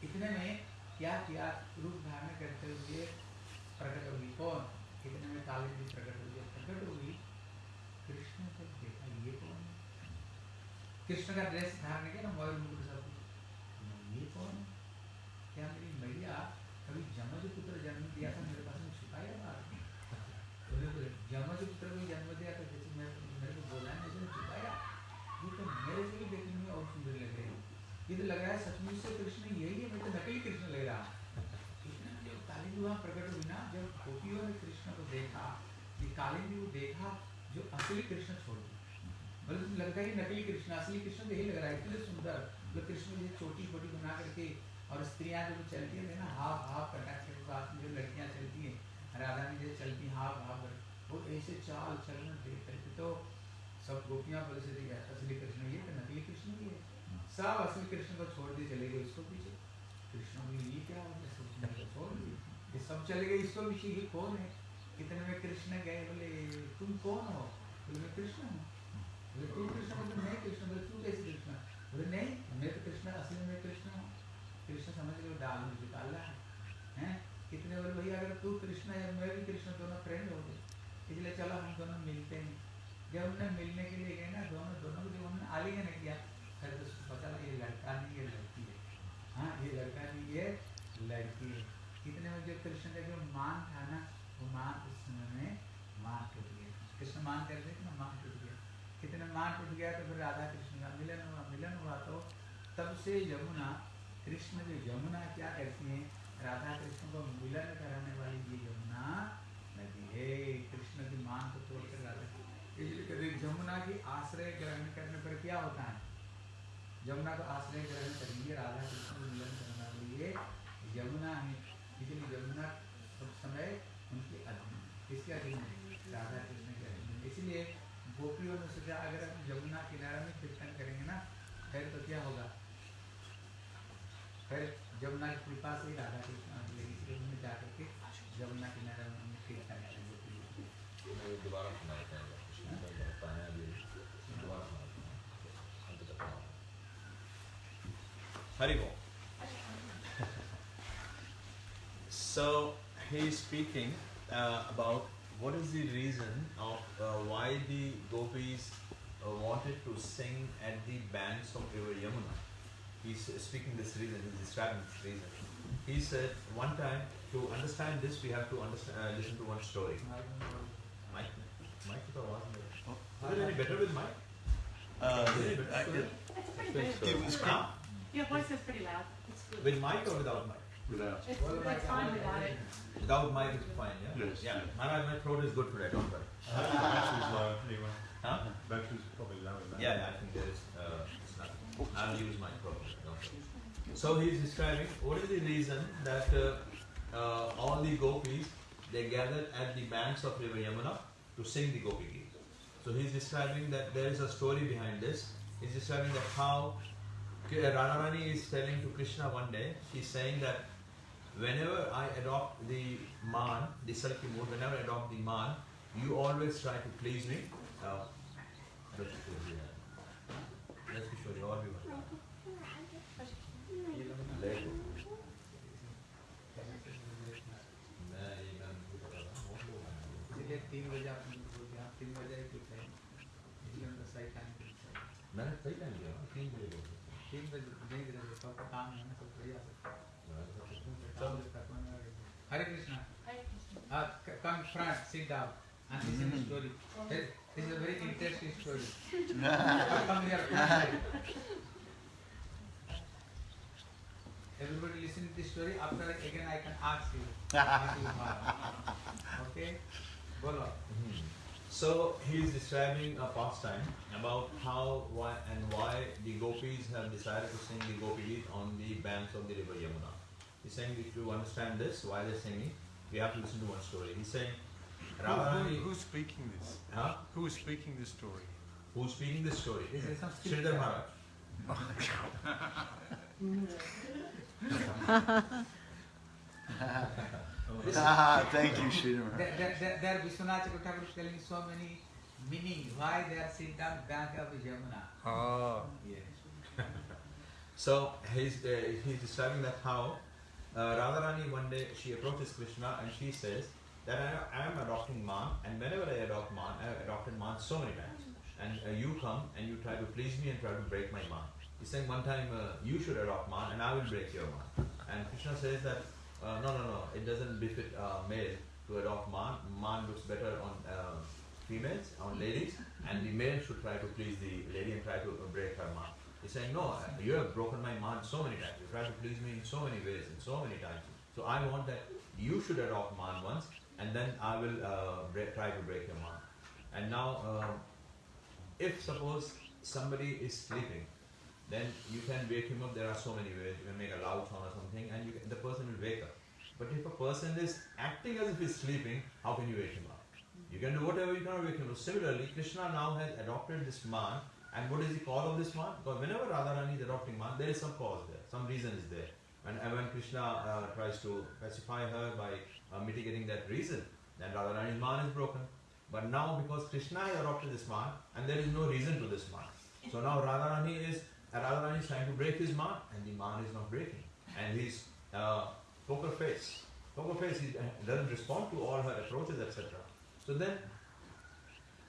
इतने में? क्या किया? रूप धारण करते हुए प्रकट होगी कौन? इतने में काले जी प्रकट हुई प्रकट होगी कृष्ण को देखा ये कौन कृष्ण का ड्रेस धारण किया ना मयूर मुकुट सब ये कौन है क्या मेरी मैया कभी जमज पुत्र जन्म दिया था मेरे पास में छुपाया बात बोले बोले जमज पुत्र को जन्म दिया था जैसे मैं मेरे को बोला है जैसे छुपाया ये तो मेरे से भी देखने में और सुंदर लग रही है ये तो लग रहा है सचमुच से कृष्ण यही है मैं तो नकली कृष्ण लग रहा कृष्ण जब काली जी वहाँ प्रकट हुई ना जब गोपियों ने कृष्ण को देखा कि काली जी को देखा जो असली कृष्ण छोड़ दी बोले तो लगता है कि नकली कृष्ण असली कृष्ण तो यही लग रहा है, इतने सुंदर जो कृष्ण जी छोटी छोटी बना करके और स्त्रियाँ जो चलती है, ना हाफ़ हाफ़ कटा के साथ में जो लड़कियाँ चलती हैं, राधा में जो चलती हैं हाफ़ हाफ़ और ऐसे चाल चलन देख करके तो सब गोपियाँ बोले से ये असली कृष्ण, ये तो नकली कृष्ण भी है। सब असली कृष्ण को छोड़ दिए चले गए इसको पीछे। कृष्ण बोले, ये क्या हो सब छोड़ दिए ये सब चले गए, इसको पीछे ये कौन है? कितने में कृष्ण गए बोले, तुम कौन हो? बोले, मैं कृष्ण हूँ। बोले तू कृष्ण कृष्ण बोले तू कैसे कृष्ण बोले नहीं मैं तो कृष्ण असली में कृष्ण हूँ कृष्ण समझ डाल है हैं कितने बोले भैया अगर तू कृष्ण है मैं भी कृष्ण दोनों फ्रेंड हो गए इसलिए चलो हम दोनों मिलते हैं जब हमने मिलने के लिए गए ना दोनों दोनों को जब हमने आलिंगन किया फिर तो पता लगा ये लड़का नहीं ये लड़की है हाँ ये लड़का नहीं ये लड़की है कितने में जो कृष्ण का जो मान था ना वो मान उस समय में मान टूट गया कृष्ण मान कर गया कितने टूट गया तो फिर राधा कृष्ण का मिलन हुआ मिलन हुआ तो तब से यमुना कृष्ण जो यमुना क्या करती है? राधा कृष्ण को मिलन कराने वाली ये यमुना नदी है। कृष्ण की मान को तोड़कर राधा इसलिए हैं, यमुना की आश्रय ग्रहण करने पर क्या होता है? यमुना को आश्रय ग्रहण करेंगे राधा कृष्ण को मिलन करने के लिए
So he is speaking uh, about what is the reason of uh, why the gopis uh, wanted to sing at the banks of river Yamuna. He's speaking this reason. He's describing this reason. He said one time to understand this we have to understand, uh, listen to one story. Mike, Mike, is it any better with Mike?
Uh,
Is it any better?
I-
story?
It's pretty good.
It was
Huh?
Your voice is pretty loud. It's good.
With Mike or without Mike?
Without.
It's, it's fine without it.
Without Mike it's fine, yeah?
Yes,
Yeah.
yes.
Maharaj, my throat is good today, don't worry.
Battery's low anyway.
Huh?
Battery's probably low in that.
Yeah, yeah, I think there is, uh, nothing. I'll use my problem, don't worry. So he's describing what is the reason that uh, uh, all the gopis they gathered at the banks of river Yamuna to sing the Gopi Geet. So he's describing that there is a story behind this. He's describing that how K- Radharani is telling to Krishna one day, she's saying that whenever I adopt the man, the sulky mood, whenever I adopt the man, you always try to please me. Uh, let's show you all go.
Front sit down and listen to story this, this is a very interesting story come here everybody listen to this story after again I can ask you if you have. okay bolo
Mhm. So he is describing a pastime about how, why, and why the gopis have decided to sing the gopi Geet on the banks of the river Yamuna. He's saying if you understand this, why they're singing, we have to listen to one story. He's saying,
Who,
Radharani,
who, who's speaking this?
huh?
Who is speaking this story?
Who's speaking this story?
this is some
Sridhar Maharaj.
Thank you, Sridhar.
there, there, there, there Vishwanath Thakur is telling so many meaning why they are sit down bank of Yamuna
Oh.
yes
So he's, uh, he's describing that how uh, Radharani one day she approaches Krishna and she says that I, I am adopting man and whenever I adopt man, I have adopted man so many times. And uh, you come and you try to please me and try to break my man. He's saying one time uh, you should adopt man and I will break your man. And Krishna says that uh, no, no, no, it doesn't befit male to adopt man. Man looks better on uh, females, on ladies, and the male should try to please the lady and try to uh, break her man. He's saying, no, uh, you have broken my man so many times. You try to please me in so many ways and so many times. So I want that you should adopt man once, and then I will uh, break, try to break your man. And now, um, if suppose somebody is sleeping, then you can wake him up. There are so many ways. You can make a loud sound or something, and can, the person will wake up. But if a person is acting as if he's sleeping, how can you wake him up? You can do whatever you cannot break him. So similarly, Krishna now has adopted this man, and what is the cause of this man? Because whenever Radharani is adopting man, there is some cause there, some reason is there. And and when Krishna uh, tries to pacify her by uh, mitigating that reason, then Radharani's man is broken. But now because Krishna has adopted this man, and there is no reason to this man. So now Radharani is uh, Radharani is trying to break his man, and the man is not breaking. And he's uh, poker face. Poker face he uh, doesn't respond to all her approaches, etc. So then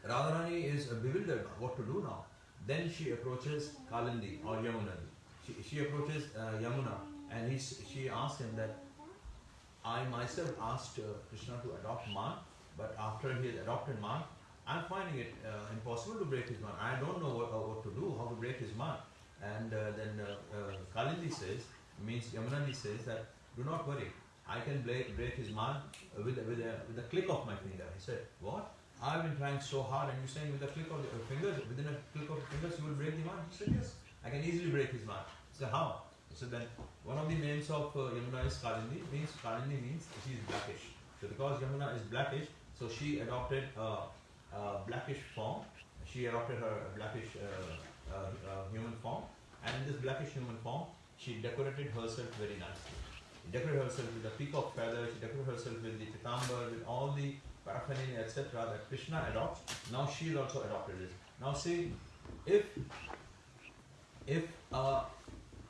Radharani is bewildered what to do now. Then she approaches Kalindi or Yamuna. She, she approaches uh, Yamuna and he, she asks him that I myself asked uh, Krishna to adopt Man, but after he has adopted Man, I'm finding it uh, impossible to break his man. I don't know what, uh, what to do, how to break his man. And then uh, Kalindi says, means Yamunandi says that do not worry, I can break, break his man with, with, a, with a click of my finger. He said, what? I've been trying so hard and you're saying with a click of your fingers, within a click of your fingers you will break the man? He said, yes, I can easily break his man. He said, how? Said, then one of the names of uh, Yamuna is Kalindi, means Kalindi means she is blackish. So because Yamuna is blackish, so she adopted a, a blackish form. She adopted her blackish uh, uh, uh, human form, and in this blackish human form, she decorated herself very nicely. She decorated herself with a peacock feather. She decorated herself with the pitambar, with all the paraphernalia, etc. That Krishna adopts. Now she is also adopted this. Now see, if if a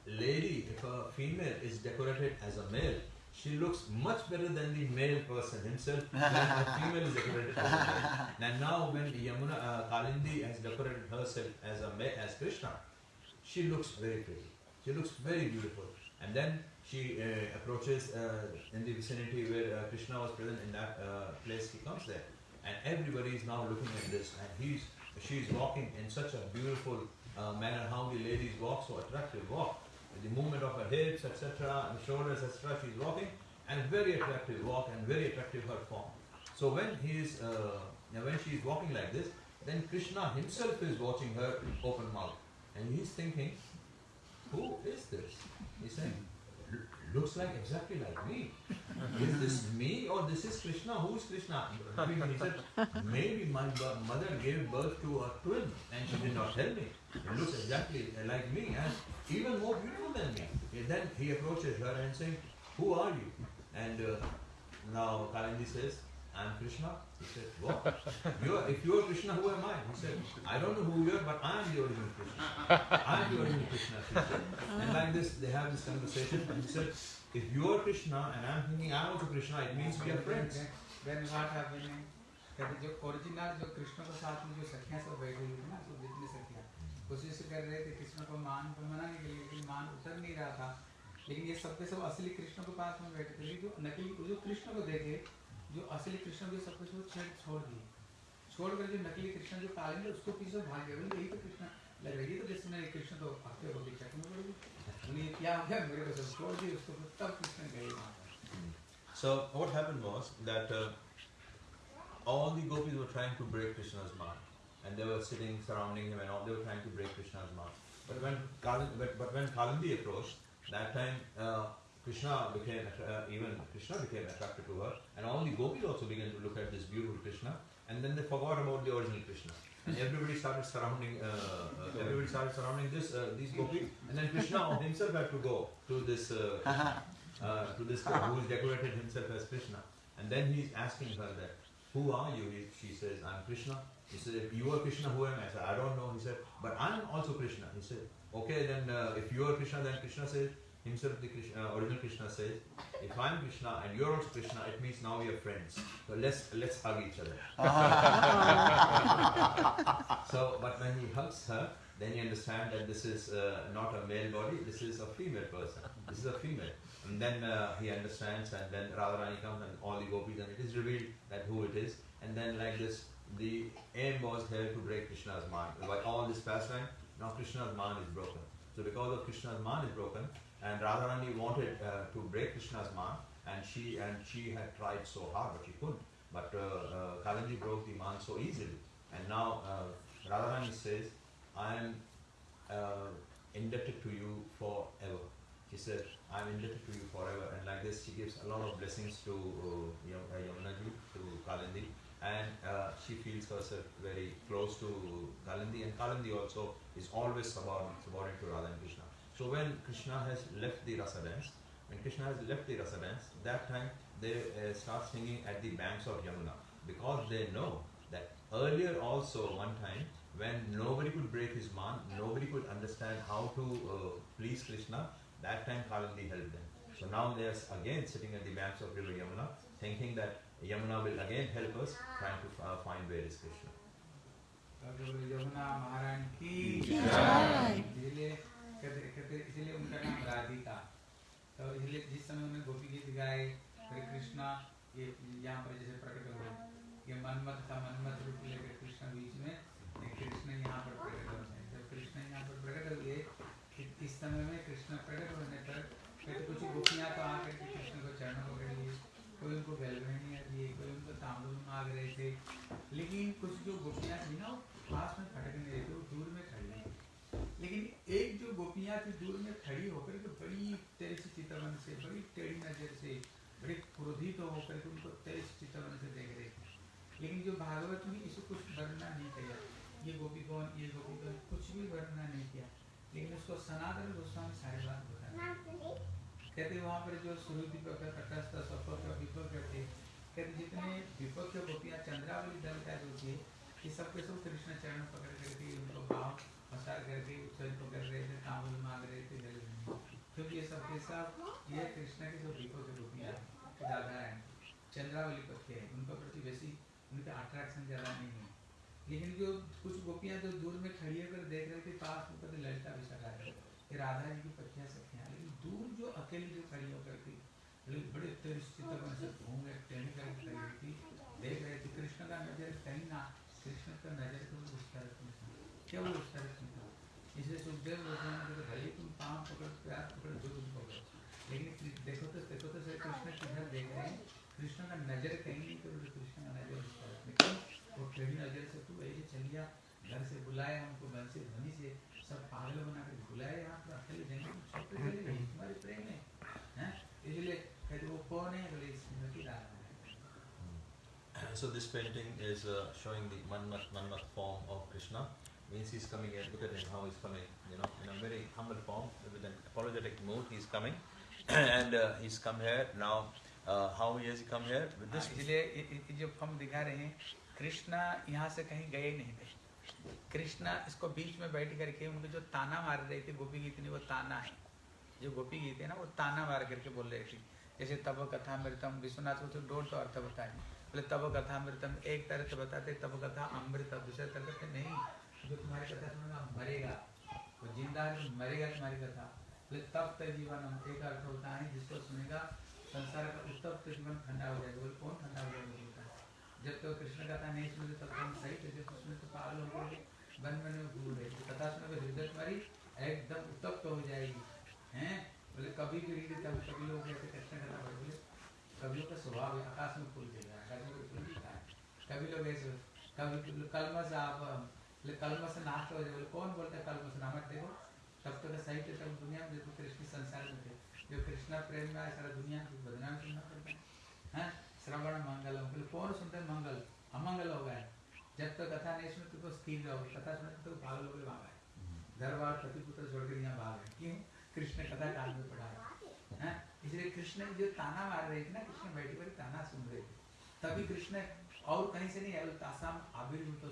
lady, if a female is decorated as a male, she looks much better than the male person himself a female is decorated as a male. And now when Yamuna uh, Kalindi has decorated herself as a male, as Krishna, she looks very pretty. She looks very beautiful. And then she uh, approaches uh, in the vicinity where uh, Krishna was present in that uh, place. He comes there, and everybody is now looking at this. And he's she's walking in such a beautiful uh, manner. How the ladies walk, so attractive walk. The movement of her hips, etc., and shoulders, etc. She's walking, and very attractive walk, and very attractive her form. So when he is, uh, when she is walking like this, then Krishna himself is watching her open mouth, and he's thinking, who is this? He's saying, "L- looks like exactly like me. Is this me or this is Krishna? Who is Krishna? He said, maybe my mother gave birth to a twin and she did not tell me. It looks exactly like me and even more beautiful than me. And then he approaches her and saying, who are you? And uh, now Kalindi says, I'm Krishna. He said, what? You are, if you are Krishna, who am I? He said, I don't know who you are, but I am the original Krishna. I am the original Krishna. She said. And like this, they have this conversation. And he said, if you are Krishna and I'm thinking I'm also Krishna, it means we are friends.
Then what happening? कहते जो original जो कृष्ण के साथ में जो सखियाँ सब बैठी हुई थी ना सब जितनी सखियाँ कोशिश कर रहे थे कृष्ण को मान को मनाने के लिए लेकिन मान उतर नहीं रहा था लेकिन ये सब के सब असली कृष्ण के पास में बैठे थे जो नकली जो कृष्ण को देखे जो असली कृष्ण जो सब कुछ वो छेड़ छोड़ दिए छोड़ कर जो नकली कृष्ण जो कालेंगे उसको पीछे भाग गए बोले यही तो कृष्ण लग रही है तो कृष्ण ने कृष्ण तो भागते हो पीछे में बोले उन्हें क्या हो गया मेरे को सब छोड़ दिए उसको तब कृष्ण गए वहाँ पर
So what happened was that uh, all the gopis were trying to break Krishna's mind, and they were sitting surrounding him, and all they were trying to break Krishna's mind. But when Kalindi, but, but when Kalindi approached, that time uh, Krishna became uh, even Krishna became attracted to her, and all the gopis also began to look at this beautiful Krishna, and then they forgot about the original Krishna. And everybody started surrounding. Uh, uh, everybody started surrounding this uh, these gopis, and then Krishna himself had to go to this uh, uh, to this girl who decorated himself as Krishna. And then he's asking her that, who are you? He, she says, I'm Krishna. He said, if you are Krishna, who am I? I said, I don't know. He said, but I'm also Krishna. He said, okay, then uh, if you are Krishna, then Krishna says, himself, the Krishna, uh, original Krishna says, if I'm Krishna and you're also Krishna, it means now we are friends. So let's let's hug each other. so, but when he hugs her, then you understand that this is uh, not a male body, this is a female person. This is a female. And then uh, he understands, and then Radharani comes and all the gopis, and it is revealed that who it is. And then, like this, the aim was here to break Krishna's mind. By all this pastime, now Krishna's mind is broken. So, because of Krishna's mind is broken, and Radharani wanted uh, to break Krishna's mind, and she and she had tried so hard, but she couldn't. But uh, uh, broke the mind so easily, and now uh, Radharani says, "I am uh, indebted to you forever." She said, "I'm indebted to you forever," and like this, she gives a lot of blessings to uh, Yam- uh, Yamunaji, to Kalindi, and uh, she feels herself very close to Kalindi, and Kalindi also is always subordinate, subordinate to Radha and Krishna. So when Krishna has left the rasa dance, when Krishna has left the rasa dance, that time they uh, start singing at the banks of Yamuna because they know that earlier also one time when nobody could break his man, nobody could understand how to uh, please Krishna, that time Kalindi helped them. So now they are again sitting at the banks of river Yamuna, thinking that Yamuna will again help us, trying to uh, find where is Krishna.
कहते कहते इसलिए उनका नाम राधिका। तो इसलिए जिस समय उन्होंने गोपी गीत गाए, फिर कृष्णा, ये यहाँ पर जैसे प्रकट हुए, ये मनमत का मनमत रूप लेकर कृष्ण बीच में कृष्ण यहाँ पर प्रकट हैं जब कृष्ण यहाँ पर प्रकट हुए इस समय में कृष्ण प्रकट होने पर कहते कुछ गोपियाँ तो आकर के कृष्ण को चरणों पकड़ लिए। कोई उनको बेलगनिया दिए कोई उनको तांबूल मांग रहे थे। लेकिन कुछ जो गोपियाँ थी ना पास में नहीं रही थी वो दूर में खड़ी लेकिन एक जो गोपियाँ थी, दूर में खड़ी होकर के बड़ी तेज चितवन से, बड़ी टेढ़ी नज़र से, बड़े क्रोधित होकर के उनको तेज चितवन से देख रहे थे। लेकिन जो भागवत में इसको कुछ वर्णना नहीं किया, ये गोपी कौन, ये गोपी कौन, कुछ भी वर्णना नहीं किया, लेकिन उसको सनातन गोस्वामी सारी बात बता कहते वहाँ पर जो सुरु दीपक है तटस्थ सपक विपक थे कहते जितने विपक्ष गोपियाँ चंद्रावली दल का जो थे, ये सब के सब कृष्ण चरण पकड़ करके उनको भाव पसार करके उच्चल पकड़ रहे थे तांबुल मांग रहे थे जल में। क्योंकि ये सब के सब ये कृष्ण के जो विपक्ष गोपियाँ हैं, राधा रानी चंद्रावली पक्ष है उनका प्रति वैसी उनका अट्रैक्शन ज़्यादा नहीं है। लेकिन जो कुछ गोपियाँ जो दूर में खड़ी होकर देख रहे थे पास में कहते ललिता विशाखा है ये राधा जी की पत्नियाँ सखियाँ लेकिन दूर जो अकेली जो खड़ी होकर थी बड़े बड़े तिरस्थित से घूम रहे टेढ़ी करके खड़ी हुई थी देख रहे थे कृष्ण का नज़र कहीं ना कृष्ण का नज़र तो उस तरफ़ था। क्या वो उस तरफ़ नहीं था इसलिए सुखदेव गोस्वामी ने कहा भले तुम पाँव पकड़ प्यार पकड़ जो तुम पकड़ो। लेकिन देखो तो देखो तो श्री कृष्ण किधर देख रहे हैं? कृष्ण का नज़र कहीं नहीं करो कृष्ण का नज़र उस तरफ़ नहीं क्यों? वो टेढ़ी नज़र से तू ऐसे चलिया घर से बुलाए हमको घर से ध्वनि से सब पागल बना के बुलाए पर अकेले जंगल छोड़ चले गए तुम्हारे प्रेम हैं? इसलिए कहते वो कौन है? बोले स्मृति राधा है।
So this painting is uh, showing the Manmat Manmat form of Krishna. Means he's coming here. Look at him how he's coming. You know, in a very humble form, with an apologetic mood, he's coming, and uh, he's come here now. Uh, how he has come here with this?
हाँ, इसलिए जो हम दिखा रहे हैं कृष्णा यहाँ से कहीं गए नहीं थे कृष्णा इसको बीच में बैठ करके उनको जो ताना मार रहे थे गोपी गीत ने वो ताना है जो गोपी गीत है ना वो ताना मार करके बोल रहे थे जैसे तब कथा मृतम विश्वनाथ को तो डोल तो अर्थ बताए बोले तब कथा मृतम एक तरह से बताते तब कथा अमृत दूसरे तरह से नहीं जो तुम्हारी कथा सुनेगा मरेगा वो ज़िंदा है तो मरेगा तुम्हारी कथा तब तक जीवन एक अर्थ होता है जिसको सुनेगा संसार का उत्तप्त जीवन ठंडा हो जाएगा बोले कौन ठंडा हो जाएगा है जब तक कृष्ण कथा नहीं सुनते तब हम सही थे जब सुने तो पागल हो गए वन वन में रहे थे कथा सुने तो हृदय तुम्हारी एकदम उत्तप्त हो जाएगी हैं बोले कभी भी रीति तब कभी लोग कहते कृष्ण कथा पढ़े बोले कभी लोग का स्वभाव है आकाश में फूल गिर है आकाश में फूल गिरता है कभी लोग ऐसे कभी कलमस आप नाश हो कौन बोलता है नामक देखो। तब तक सही थे तब दुनिया में देखो कृष्ण संसार में थे। जो कृष्णा प्रेम में आए सारा दुनिया को बदनाम सुनना पड़ता है। हैं? श्रवण मंगल। बोले कौन सुनते हैं मंगल? अमंगल हो गए। जब तक कथा नहीं सुनते तो स्थिर रहोगे। कथा सुनते तो पागल घर बार पति पुत्र छोड़कर यहाँ भाग क्यों? कृष्ण कथा कान में पढ़ा है? इसलिए कृष्ण जो ताना मार रहे थे ना कृष्ण बैठे बैठे ताना सुन रहे थे। तभी कृष्ण और कहीं से नहीं आया तासाम आविर्भूत तो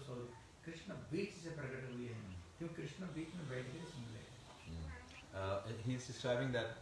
Krishna beats is a Prakatavilya. If Krishna beats me by
He He's describing that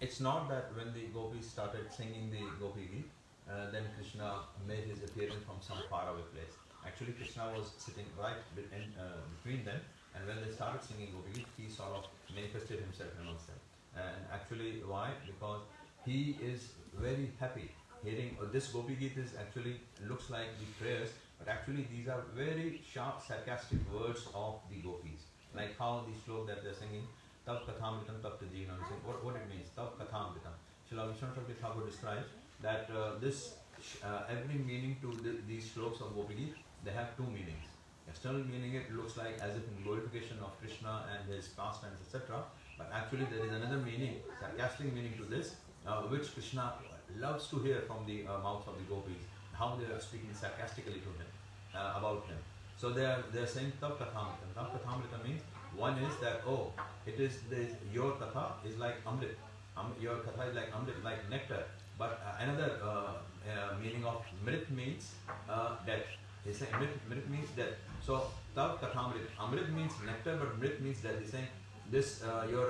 it's not that when the gopis started singing the gopi uh, then Krishna made his appearance from some faraway place. Actually, Krishna was sitting right between, uh, between them, and when they started singing gopi he sort of manifested himself amongst them. And actually, why? Because he is very happy hearing uh, this gopi is actually looks like the prayers but actually these are very sharp, sarcastic words of the gopis. Like how the slok that they're singing, Tav Kathamritam Tav Tajina, what, what it means, Tav Kathamritam. Srila Vishwanath Thakur describes that uh, this, uh, every meaning to the, these sloks of Gopi Geet, they have two meanings. External meaning it looks like as if in glorification of Krishna and his pastimes, etc. But actually there is another meaning, sarcastic meaning to this, uh, which Krishna loves to hear from the uh, mouth of the gopis. how they are speaking sarcastically to him uh, about him. So they are they are saying Tav Kathamrita. Tav Kathamrita means one is that oh it is this, your katha is like amrit. Um, your katha is like amrit, like nectar. But uh, another uh, uh, meaning of mrit means uh, death. He's saying mrit, mrit means death. So tav kathamrit. Amrit means nectar, but mrit means death. He's saying this your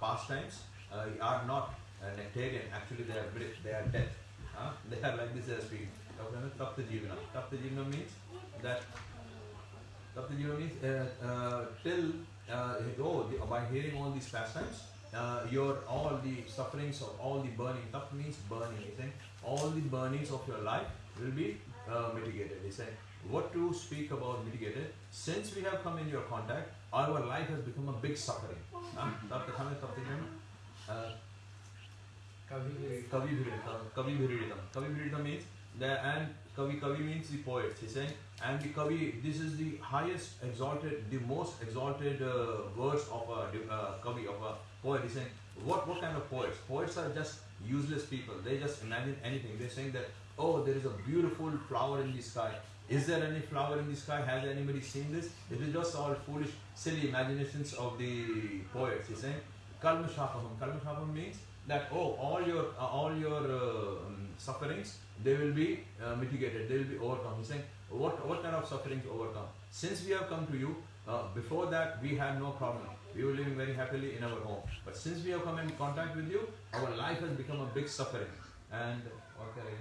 pastimes are not nectarian. Actually, they are mrit. They are death. They are like this. They are. Taptajivana. Taptajivana means that Taptajivana means uh, uh, till uh, oh, by hearing all these pastimes, uh, your all the sufferings of all the burning, tap means burning, he's saying all the burnings of your life will be uh, mitigated. He's saying what to speak about mitigated. Since we have come in your contact, our life has become a big suffering. Taptajivana, Taptajivana. Uh, Kavi Bhiritam. Kavi Bhiritam means the and Kavi Kavi means the poet. He's saying and the Kavi. This is the highest exalted, the most exalted uh, verse of a uh, Kavi of a poet. He's saying what what kind of poets? Poets are just useless people. They just imagine anything. They're saying that oh there is a beautiful flower in the sky. Is there any flower in the sky? Has anybody seen this? It is just all foolish, silly imaginations of the poets. He's saying Kalmashapaham. Kalmashapaham means that oh all your uh, all your uh, um, sufferings they will be uh, mitigated, they will be overcome. He's saying, what, what kind of sufferings overcome? Since we have come to you, uh, before that we had no problem. We were living very happily in our home. But since we have come in contact with you, our life has become a big suffering. And what can I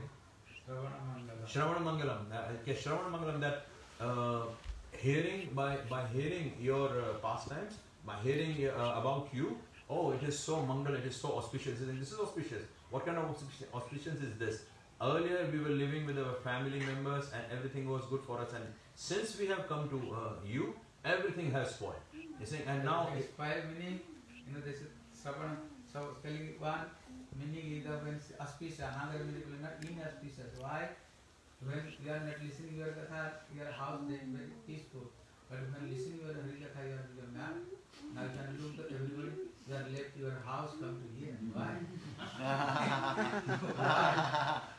Shravana Mangalam. Shravana Mangalam, that uh, hearing, by, by hearing your uh, pastimes, by hearing uh, about you, oh, it is so mangal, it is so auspicious. This is auspicious. What kind of auspicious is this? earlier we were living with our family members and everything was good for us. And since we have come to uh, you everything has spoiled. You see and now it's
five meaning you know this is seven so telling one meaning is when auspicious another meaning will not inauspicious why? When you are not listening your katha your house then very peaceful. But when listening your hari katha you are with your now you can do to everybody. You are left your house come to here. Why?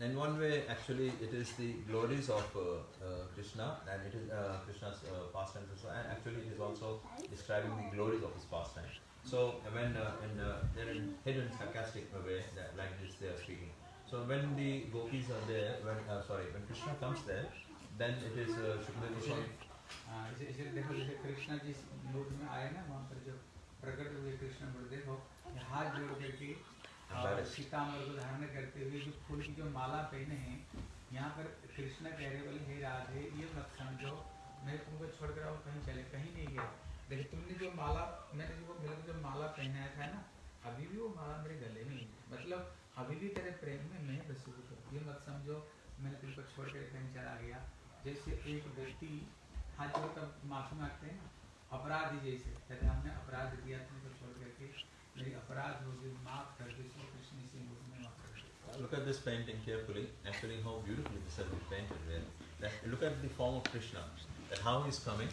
in one way, actually, it is the glories of uh, uh, Krishna, and it is uh, Krishna's uh, pastimes also, and actually, it is also describing the glories of his pastime. So, when uh, in uh, they're in hidden sarcastic way, that, like this, they are speaking. So, when the gopis are there, when uh, sorry, when Krishna comes there, then it is uh, Shukdev Goswami.
हाँ, इसे इसे देखो जैसे कृष्णा जी लोक में आए ना वहाँ पर जो प्रकट हुए कृष्ण पर देखो कि हाथ जोड़ करके और
Embarrassed.
सीतामढ़ को धारण करते हुए जो फूल की जो माला पहने हैं यहाँ पर कृष्ण कह रहे बोले हे राधे ये मत समझो। मैं तुमको छोड़ कर और कहीं चले कहीं नहीं गया। देखो तुमने जो माला मैंने जो मेरे को जो माला पहनाया था ना अभी भी वो माला मेरे गले में है। मतलब अभी भी तेरे प्रेम में मैं बसूर हूँ। ये मत समझो मैंने तुमको छोड़ कर कहीं चला गया। जैसे एक व्यक्ति हाथ जोड़कर माफ़ी मांगते हैं अपराधी जैसे कहते हमने अपराध किया तुमको छोड़ करके।
Look at this painting carefully, actually how beautifully this has been painted there. Look at the form of Krishna, and how he's coming,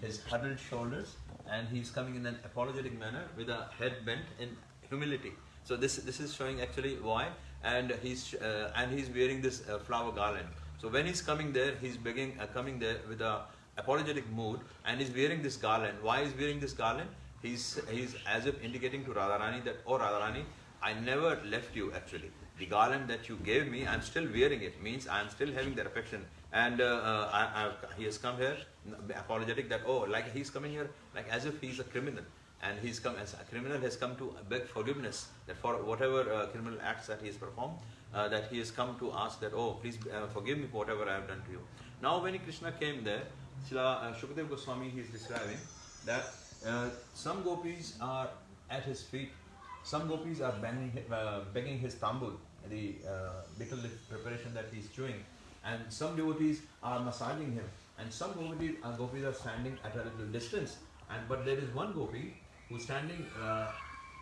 his huddled shoulders, and he's coming in an apologetic manner with a head bent in humility. So this this is showing actually why, and he's uh, and he's wearing this uh, flower garland. So when he's coming there, he's begging, uh, coming there with a apologetic mood, and he's wearing this garland. Why is wearing this garland? He's he's as if indicating to Radharani that, oh Radharani, I never left you actually. The garland that you gave me, I'm still wearing it. Means I'm still having that affection. And uh, uh, I, he has come here apologetic that oh, like he's coming here like as if he's a criminal, and he's come as a criminal has come to beg forgiveness that for whatever uh, criminal acts that he has performed, uh, that he has come to ask that oh, please uh, forgive me for whatever I have done to you. Now when Krishna came there, Srila uh, Shukdev Goswami he is describing that uh, some gopis are at his feet some gopis are banging, uh, begging his tambul, the uh, little preparation that he's chewing, and some devotees are massaging him, and some devotees, uh, gopis are standing at a little distance. And but there is one gopi who's standing uh,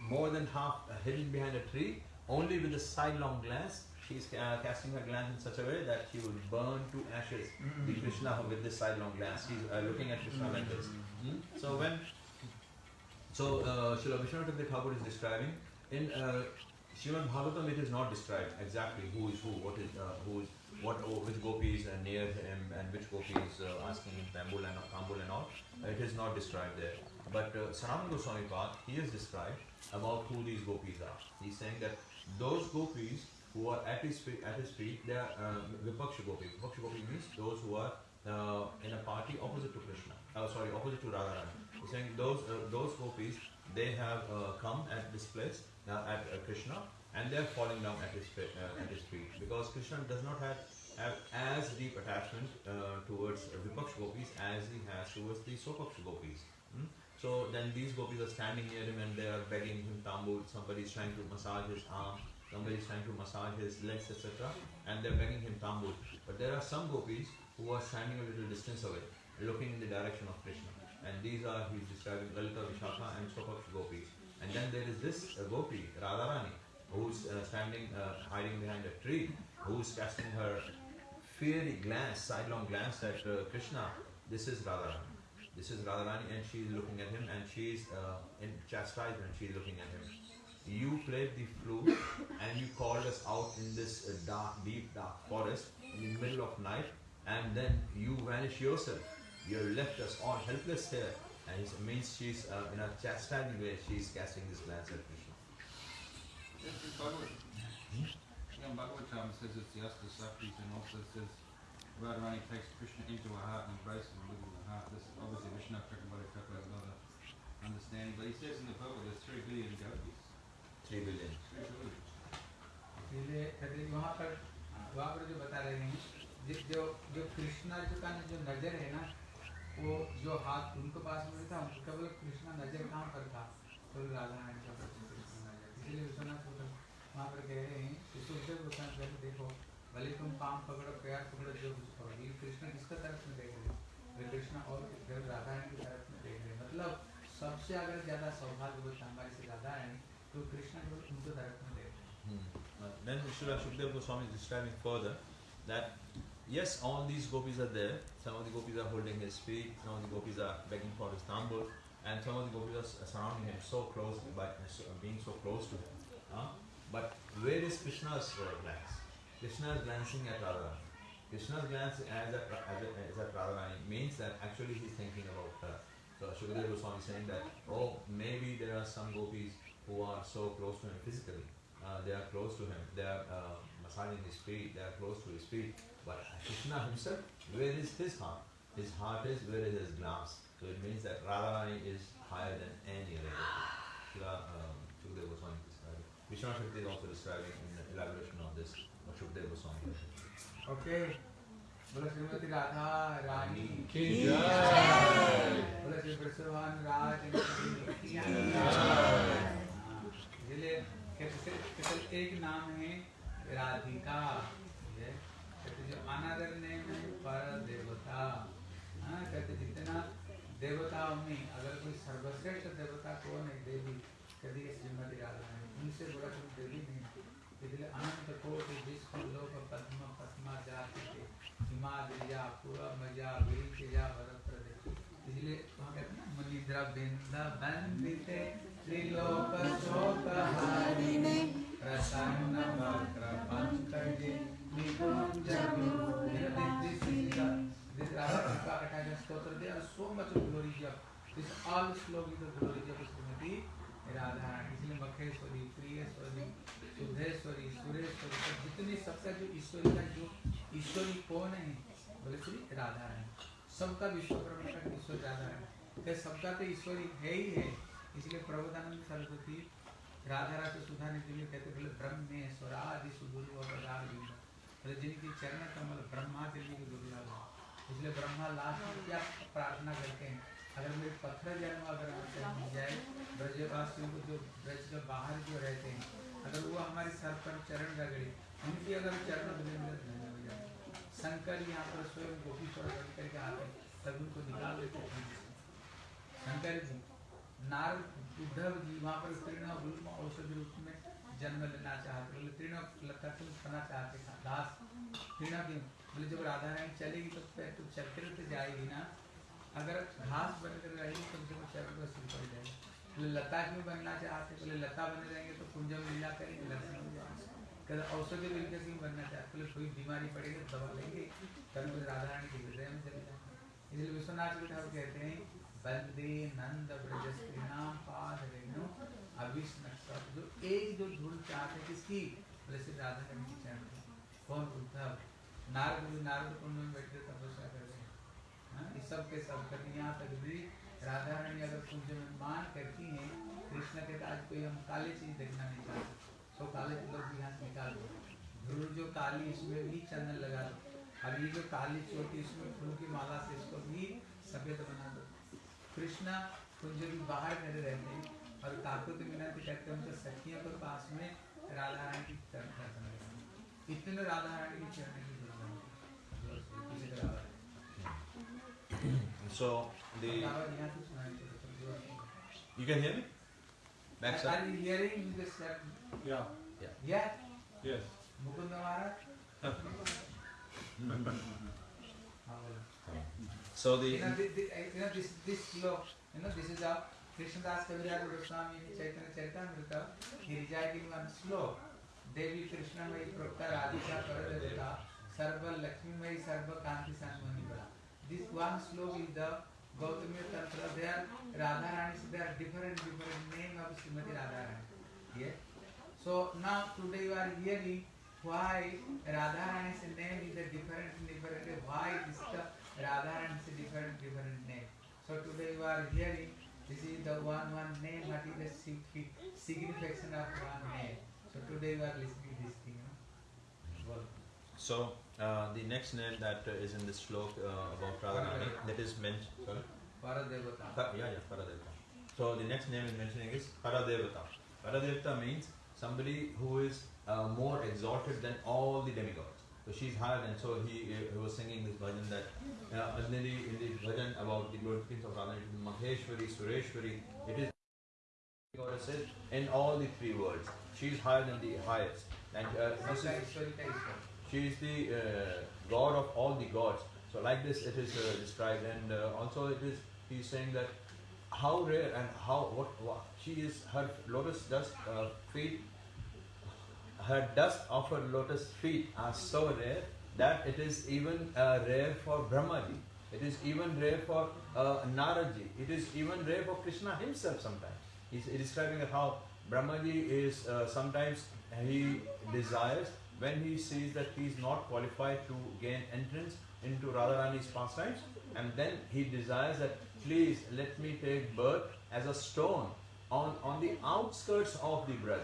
more than half uh, hidden behind a tree, only with a sidelong glance. She's uh, casting her glance in such a way that she will burn to ashes the Krishna with this sidelong glance. She's uh, looking at Krishna like this. Hmm? So when so uh, Srila Vishwanath Thakur is describing in uh, Srimad Bhagavatam it is not described exactly who is who, what is uh, who is what oh, which gopis are near him and which gopis uh, asking him tambul and tambul and all. Uh, it is not described there. But uh, Sanatana Goswami Path, he has described about who these gopis are. He's saying that those gopis who are at his feet, at his feet, they are uh, Vipaksha gopi. Vipaksha gopi means those who are uh, in a party opposite to Krishna. Oh, sorry, opposite to Radharani. He's saying those uh, those gopis, they have uh, come at this place uh, at uh, Krishna and they are falling down at his uh, at his feet because Krishna does not have, have as deep attachment uh, towards Vipaksha gopis as he has towards the Sopaksha gopis. Hmm? So then these gopis are standing near him and they are begging him tambul. Somebody is trying to massage his arm. Somebody is trying to massage his legs, etc. And they're begging him tambul. But there are some gopis who are standing a little distance away, looking in the direction of Krishna. And these are, he's describing Lalita, Vishakha and Sopaksha gopis. And then there is this uh, gopi, Radharani, who's uh, standing, uh, hiding behind a tree, who's casting her fiery glance, sidelong glance at uh, Krishna. This is Radharani. This is Radharani and she is looking at him and she is uh, in chastisement, she is looking at him. You played the flute and you called us out in this uh, dark, deep, dark forest in the middle of night and then you vanish yourself. You left us all helpless here. And it means she's uh, in a chastising way, she's casting this glance at Krishna.
This is Bhagavad. Yeah, Bhagavatam says it's the Asta Saktis and also says Radharani takes Krishna into her heart and embraces him within the heart. This is obviously Vishnu Chakrabarti Thakur has a lot of understanding. But he says in the Bhagavad there's three billion gopis.
Three billion.
Three billion.
इसलिए कहते हैं वहाँ पर वहाँ पर जो बता रहे हैं जिस जो जो कृष्णा जो का जो नजर है ना वो जो हाथ उनके पास में था उनका केवल कृष्णा नज़र कहाँ पर था? तो राधा रानी का प्रति कृष्ण नज़र इसलिए विश्वनाथ ठाकुर वहाँ पर कह रहे हैं सुखदेव गोस्वामी कहते देखो भले तुम पाम पकड़ो पैर पकड़ो जो कुछ करो ये कृष्ण किसका तरफ़ में देख रहे हैं? वे कृष्ण और केवल राधा रानी की तरफ़ में देख रहे हैं। मतलब सबसे अगर ज़्यादा सौभाग्यवत हमारे से राधा रानी तो कृष्ण केवल उनके तरफ़ में देख रहे हैं.
Uh, then Srila Shukdev Goswami is describing further that yes, all these gopis are there. Some of the gopis are holding his feet, some of the gopis are begging for his tambul, and some of the gopis are surrounding him so close by being so close to him. But where is Krishna's uh, glance? Krishna is glancing at Radharani. Krishna's glance as at, as at, as at Radharani means that actually he's thinking about her. So Shukadeva Goswami is saying that, oh, maybe there are some gopis who are so close to him physically. Uh, they are close to him. They are uh, massaging his feet. They are close to his feet. But Krishna himself, where is his heart? His heart is where is his glance. So it means that Radharani is higher than any other gopi. Shila um, Shukadeva Goswami is describing. Vishwanath Shakti is also describing in the elaboration of this what Shukadeva Goswami. has.
Okay बोलो श्रीमती राधा रानी
की
बोलो श्री कृष्णवान राज की हाँ, इसलिए कहते केवल एक नाम है राधिका ये अनदर नेम पर देवता हाँ कहते जितना देवताओं में अगर कोई सर्वश्रेष्ठ देवता कौन है, देवी? कहती है श्रीमती राधा रानी उनसे बड़ा कोई देवी नहीं। इसलिए अनंत कोटि विश्व लोक पद्म पद्मा जाति के हिमालया पूर्वमजा वीरजा भरप्रदे इसलिए वहाँ कहते हैं मुनिद्रा बिंदा बंदिते त्रिलोक शोक हारिणे, प्रसन्न वक्र पंकजे। तो है राधा सबका का ईश्वर राधा तो सबका तो ईश्वरी है ही है इसलिए प्रबोधानंद सरस्वती राधा राधा सुधा के लिए कहते बोले ब्रह्मेश्वर आदि सुदुर्व जिनकी चरण कमल ब्रह्मा के लिए दुर्लभ है। इसलिए ब्रह्मा लास्ट क्या प्रार्थना करते हैं? अगर मेरे पत्थर जन्म अगर हमसे मिल जाए, ब्रजवासियों को जो ब्रज के बाहर जो रहते हैं, अगर वो हमारे सर पर चरण रगड़े, उनकी अगर चरण धन्य हो जाए, शंकर यहाँ पर स्वयं गोपी पर रगड़ करके आते तब उनको निकाल देते शंकर जी, नारद उद्धव जी वहाँ पर तीर्ण औषधि रूप में जन्म लेना चाहते तीर्ण लता क्यों खाना चाहते दास। तीर्ण क्यों? बोले, जब राधा रानी चलेगी तो पैर तो चलते रहते जाएगी ना। अगर घास बनकर रहेगी तो जब चरण पर सिर पड़ जाएगी। बोले, लता क्यों बनना चाहते? बोले, लता बने रहेंगे तो कुंज में लीला करेंगे दर्शन हो जाएगा। कहते, औषधि मिलकर क्यों बनना चाहते? बोले, कोई बीमारी पड़ेगी तो दवा लेंगे। तब फिर राधा रानी के हृदय में चले जाएँगे इसलिए विश्वनाथ जी ठाकुर कहते हैं, बंदे नंद ब्रजस्त्री नाम पाद रेणु अभिष्ण जो एक जो धूल चाहते किसकी? बोले, श्री राधा रानी की की। कौन उद्धव नारद जी नारद कुंड में बैठे तपस्या कर रहे हैं। हाँ, सब के सब यहाँ तक भी राधा रानी अगर कुंज में मान करती हैं कृष्ण कहते आज कोई हम काले चीज़ देखना नहीं चाहते। तो काले लोग भी यहाँ निकाल दो। ध्रुव जो काली इसमें भी चंदन लगा दो। अब ये जो काली चोटी इसमें फूल की माला से इसको भी सफ़ेद बना दो। कृष्णा कुंज भी बाहर खड़े रहते हैं और काकुत मिनती करते हैं उनके सखियों के पास में राधा रानी की राधा चरण
So the you can hear me? Back side.
Are you hearing the step?
Yeah.
Yeah. Yeah.
Yes.
Mukunda Maharaj.
So the
you know, you know this this slok you know this is a Krishnadas Kaviraj Goswami Chaitanya Charitamrita he reciting one slok Mai Prokta Radhika Paradevata Sarva Lakshmi Mai Sarva Kanti Sanmani Bala. This one sloka is the Gautami Tantra. There Radha Rani, so there are different different name of Srimati Radha Rani. Yeah. So now today you are hearing why Radha Rani's name is a different different why is the Radha Rani's a different different name. So today you are hearing this is the one one name what is the sig- signification of one name. So today you are listening this thing.
So uh, the next name that uh, is in this slok uh, about Radharani that is mentioned. Sorry.
Paradevata.
Pa- yeah, yeah, Paradevata. So the next name is mentioning is Paradevata. Paradevata means somebody who is uh, more exalted than all the demigods. So she's higher than, so he, he was singing this bhajan that uh, in, the, in the bhajan about the glorification of Radha, it is Maheshwari, Sureshwari, it is goddesses in all the three worlds. She is higher than the highest. And uh, this is
Samsa Ishwarita Ishwar.
she is the uh, god of all the gods. So like this it is uh, described and uh, also it is he is saying that how rare and how what, what she is her lotus dust uh, feet her dust of her lotus feet are so rare that it is even uh, rare for Brahmaji. It is even rare for uh, Naradji. It is even rare for Krishna himself sometimes. He's describing how Brahmaji is uh, sometimes he desires when he sees that he is not qualified to gain entrance into Radharani's pastimes and then he desires that please let me take birth as a stone on, on the outskirts of the Braj.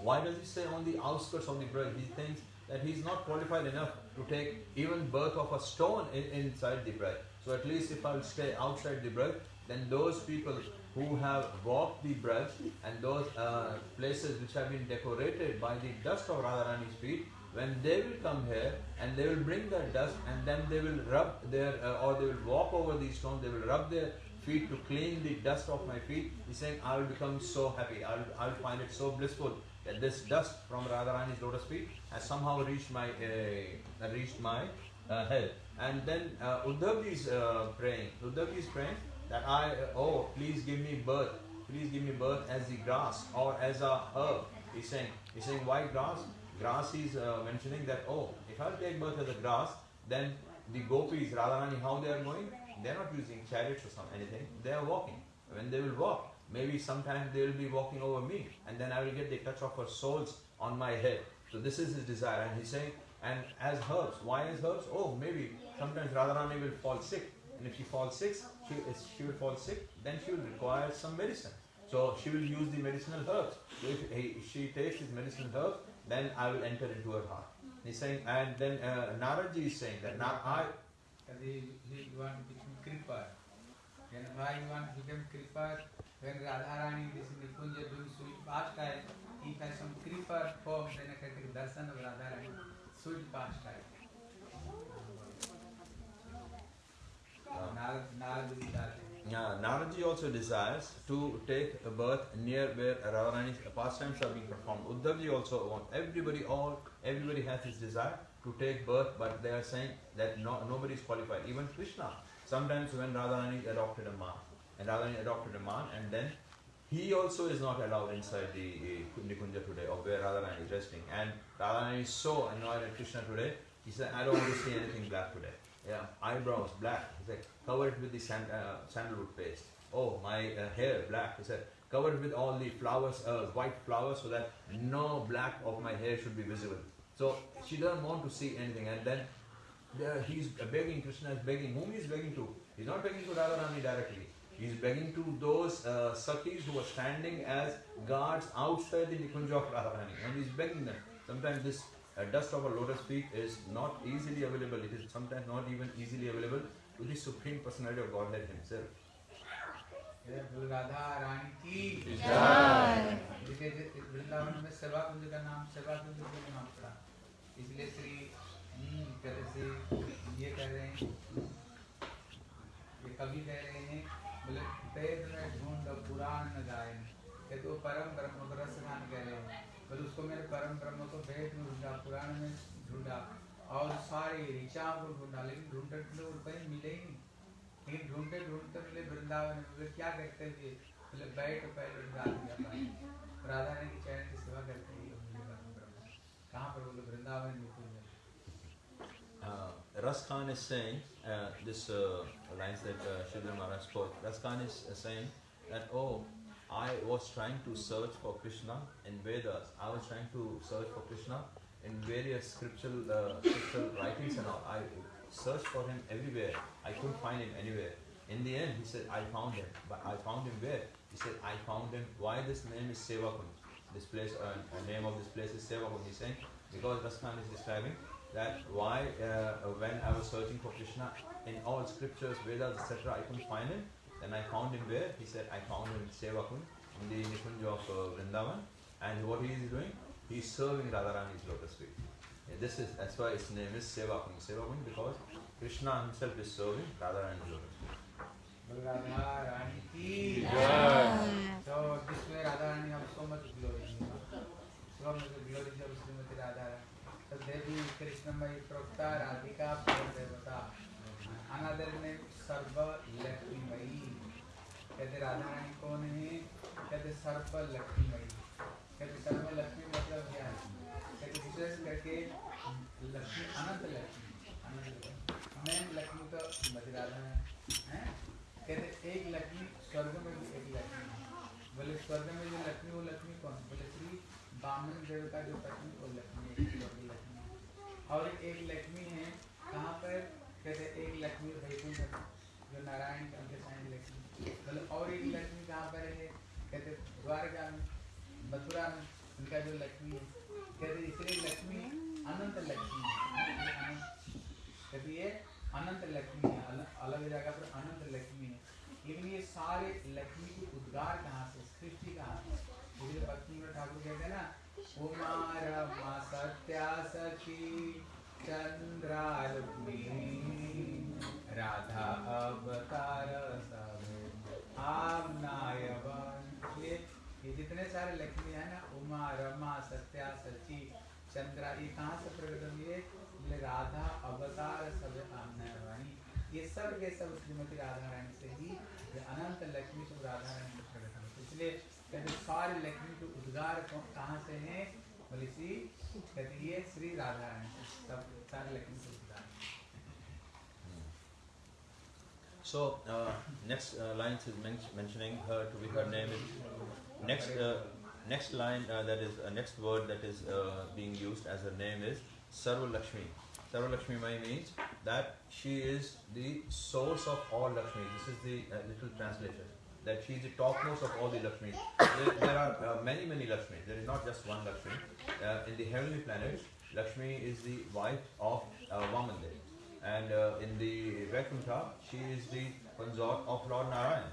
Why does he say on the outskirts of the Braj? He thinks that he is not qualified enough to take even birth of a stone in, inside the Braj. So at least if I'll stay outside the Braj, then those people who have walked the Braj and those uh, places which have been decorated by the dust of Radharani's feet, when they will come here and they will bring that dust and then they will rub their uh, or they will walk over these stones, they will rub their feet to clean the dust off my feet. He's saying, I will become so happy. I'll, I'll find it so blissful that this dust from Radharani's lotus feet has somehow reached my uh, reached my uh, head. And then uh, is uh, praying. Uddhavji is praying that I oh please give me birth, please give me birth as the grass or as a herb. He's saying he's saying why grass? Grass is uh, mentioning that oh if I'll take birth as a grass, then the gopis Radharani how they are going? They are not using chariots or some anything. They are walking. When they will walk, maybe sometime they will be walking over me, and then I will get the touch of her soles on my head. So this is his desire, and he's saying, and as herbs, why as herbs? Oh, maybe sometimes Radharani will fall sick, and if she falls sick, she, if she will fall sick, then she will require some medicine. So she will use the medicinal herbs. So if he, she takes these medicinal herbs, then I will enter into her heart. He's saying, and then uh, Naradji is saying that now I
Because he, he want to become Kripa. Then why you want to become Kripa? When Radharani is in the Kunja doing sweet pastime, he has some Kripa form, then I can take darshan of Radharani, sweet pastime. Narad, Narad is that.
Yeah, Naradji also desires to take a birth near where Radharani's pastimes are being performed. Uddhavji also wants everybody, all everybody has this desire to take birth, but they are saying that no, nobody is qualified. Even Krishna. Sometimes when Radharani adopted a man, and Radharani adopted a man, and then he also is not allowed inside the uh, Nikunja today, or where Radharani is resting. And Radharani is so annoyed at Krishna today. He said, "I don't want to see anything black today." Yeah, eyebrows black. He said, "Cover it with the sand, uh, sandalwood paste." Oh, my uh, hair black. He said, "Cover it with all the flowers, uh, white flowers, so that no black of my hair should be visible." So she doesn't want to see anything, and then he's begging. Krishna is begging. Whom he is begging to? He's not begging to Radharani directly. He's begging to those uh, Sakhis who are standing as guards outside the Nikunja of Radharani. And he's begging them. Sometimes this uh, dust of a lotus feet is not easily available. It is sometimes not even easily available to the Supreme Personality of Godhead Himself.
जय बोल रानी की
जय।
वृंदावन में सेवा कुंज का नाम सेवा कुंज के नाम पड़ा इसलिए श्री हम्म, कहते से ये कह रहे हैं ये कवि कह रहे हैं बोले वेद में ढूंढ पुराण न गायन कहते वो परम ब्रह्म रसगान कह रहे हैं बोले उसको मेरे परम ब्रह्म को वेद में ढूंढा पुराण में ढूंढा और सारी ऋचाओं को ढूंढा लेकिन ढूंढते ढूंढते वो कहीं मिले ही नहीं। लेकिन ढूंढते ढूंढते मिले वृंदावन में बोले क्या करते थे? बोले बैठ पहले गा दिया राधा रानी की चरण की सेवा करते ही ब्रह्म। कहाँ पर बोले वृंदावन में कुछ
Uh, Ras Khan is saying, uh, this uh, lines that uh, Sridhar Maharaj spoke, Ras Khan is uh, saying that, oh, I was trying to search for Krishna in Vedas. I was trying to search for Krishna in various scriptural, uh, scriptural writings and all. I searched for him everywhere. I couldn't find him anywhere. In the end, he said, I found him. But I found him where? He said, I found him. Why this name is Sevakunj? This place, uh, the name of this place is Sevakunj. He's saying, because Ras Khan is describing that why uh, when I was searching for Krishna in all scriptures, Vedas, etc., I couldn't find him. And I found him there. He said, I found him in Sevakunj, in the Nikunj of uh, Vrindavan. And what he is doing? He is serving Radharani's lotus feet. This is that's why his name is Sevakunj. Sevakunj because Krishna himself is serving Radharani's lotus feet.
Radharani ki
yeah.
So this way Radharani have so much glory. So much glory of Srimati Radharani. So Devi Krishna Mai Prokta Radhika Paradevata. Another name Sarva Lakshmi Mai. कहते, राधा रानी कौन है? कहते सर्व लक्ष्मीमयी कहते सर्व लक्ष्मी मतलब क्या है? कहते, विशेष करके लक्ष्मी, अनंत लक्ष्मी। अनंत लक्ष्मी। लक्ष्मी तो श्रीमती राधा है? कहते, एक लक्ष्मी स्वर्ग में भी एक लक्ष्मी है। बोले, स्वर्ग में जो लक्ष्मी, वो लक्ष्मी कौन? बोले, श्री बामन देव का जो पत्नी, वो लक्ष्मी लक्ष्मी और एक लक्ष्मी है, कहाँ पर? कहते, एक लक्ष्मी वैकुंठ जो नारायण के अंदर साइन लक्ष्मी बोले और एक लक्ष्मी कहाँ पर है कहते द्वारका में मथुरा में उनका जो लक्ष्मी है कहते इसलिए लक्ष्मी अनंत लक्ष्मी है। कहते ये अनंत लक्ष्मी है अलग जगह पर अनंत लक्ष्मी है। लेकिन ये सारे लक्ष्मी के उद्गार कहाँ से, सृष्टि कहाँ से? इसलिए भक्ति में ठाकुर कहते हैं ना कुमार सत्या सखी, चंद्रा राधा अवतार सब आमनायवन ये ये जितने सारे लक्ष्मी है ना उमा रमा सत्या सची चंद्रा ये कहाँ से प्रकट होंगी? राधा अवतार सब आमनायवाणी ये सब के सब श्रीमती राधा रानी से ही अनंत लक्ष्मी सब राधा रानी से प्रकट होंगे। इसलिए कहते सारे लक्ष्मी के उद्गार कहाँ से हैं? बोले श्री कहते ये श्री राधा रानी से सब सारे लक्ष्मी के उद्गार।
So uh, next uh, lines is men- mentioning her to be her name is next uh, next line uh, that is uh, next word that is being used as her name is Sarva Lakshmi. Sarva Lakshmi Mai means that she is the source of all Lakshmi. This is the little translation. That she is the topmost of all the Lakshmi. There, there are uh, many many Lakshmi. There is not just one Lakshmi. Uh, in the heavenly planets, Lakshmi is the wife of uh, Vamandev. And uh, in the Vaikuntha, she is the consort of Lord Narayan.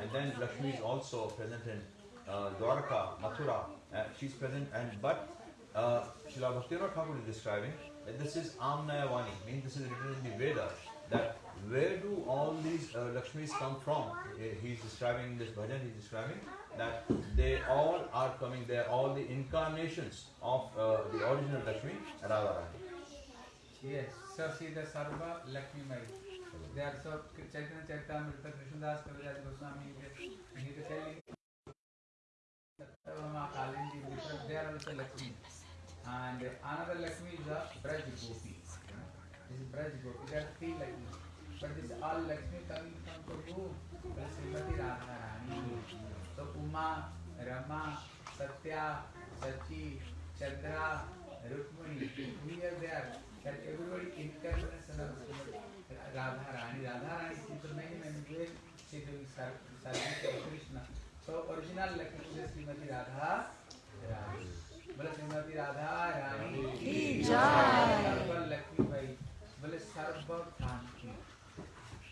And then Lakshmi is also present in uh, Dwarka, Mathura. Uh, she's present, and but uh, Bhaktivinoda Thakur is describing that this is Amnaya Vani, means this is written in the Vedas that where do all these uh, Lakshmis come from? He's describing in this bhajan, he's describing that they all are coming, they are all the incarnations of uh, the original Lakshmi, Radharani.
Yes, so see the Sarva Lakshmi Mai. They are so Chaitanya Charitamrita, Krishnadas Kaviraj Goswami, Gita Chari, Satyabhama And another Lakshmi is the Braj Gopi. This is Braj Gopi, there are three Lakshmi. But this all Lakshmi coming from to who? Srimati Radharani. So Uma, Rama, Satya, Sachi, Chandra, Rukmani, we are there. That everybody incarnation of Radharani. Radharani is the many ways she doing ser- service to Krishna. So original Lakshmi is Srimati Radha Rani. बोले श्रीमती राधा रानी
की जय।
सर्व लक्ष्मी भाई बोले सर्व कांति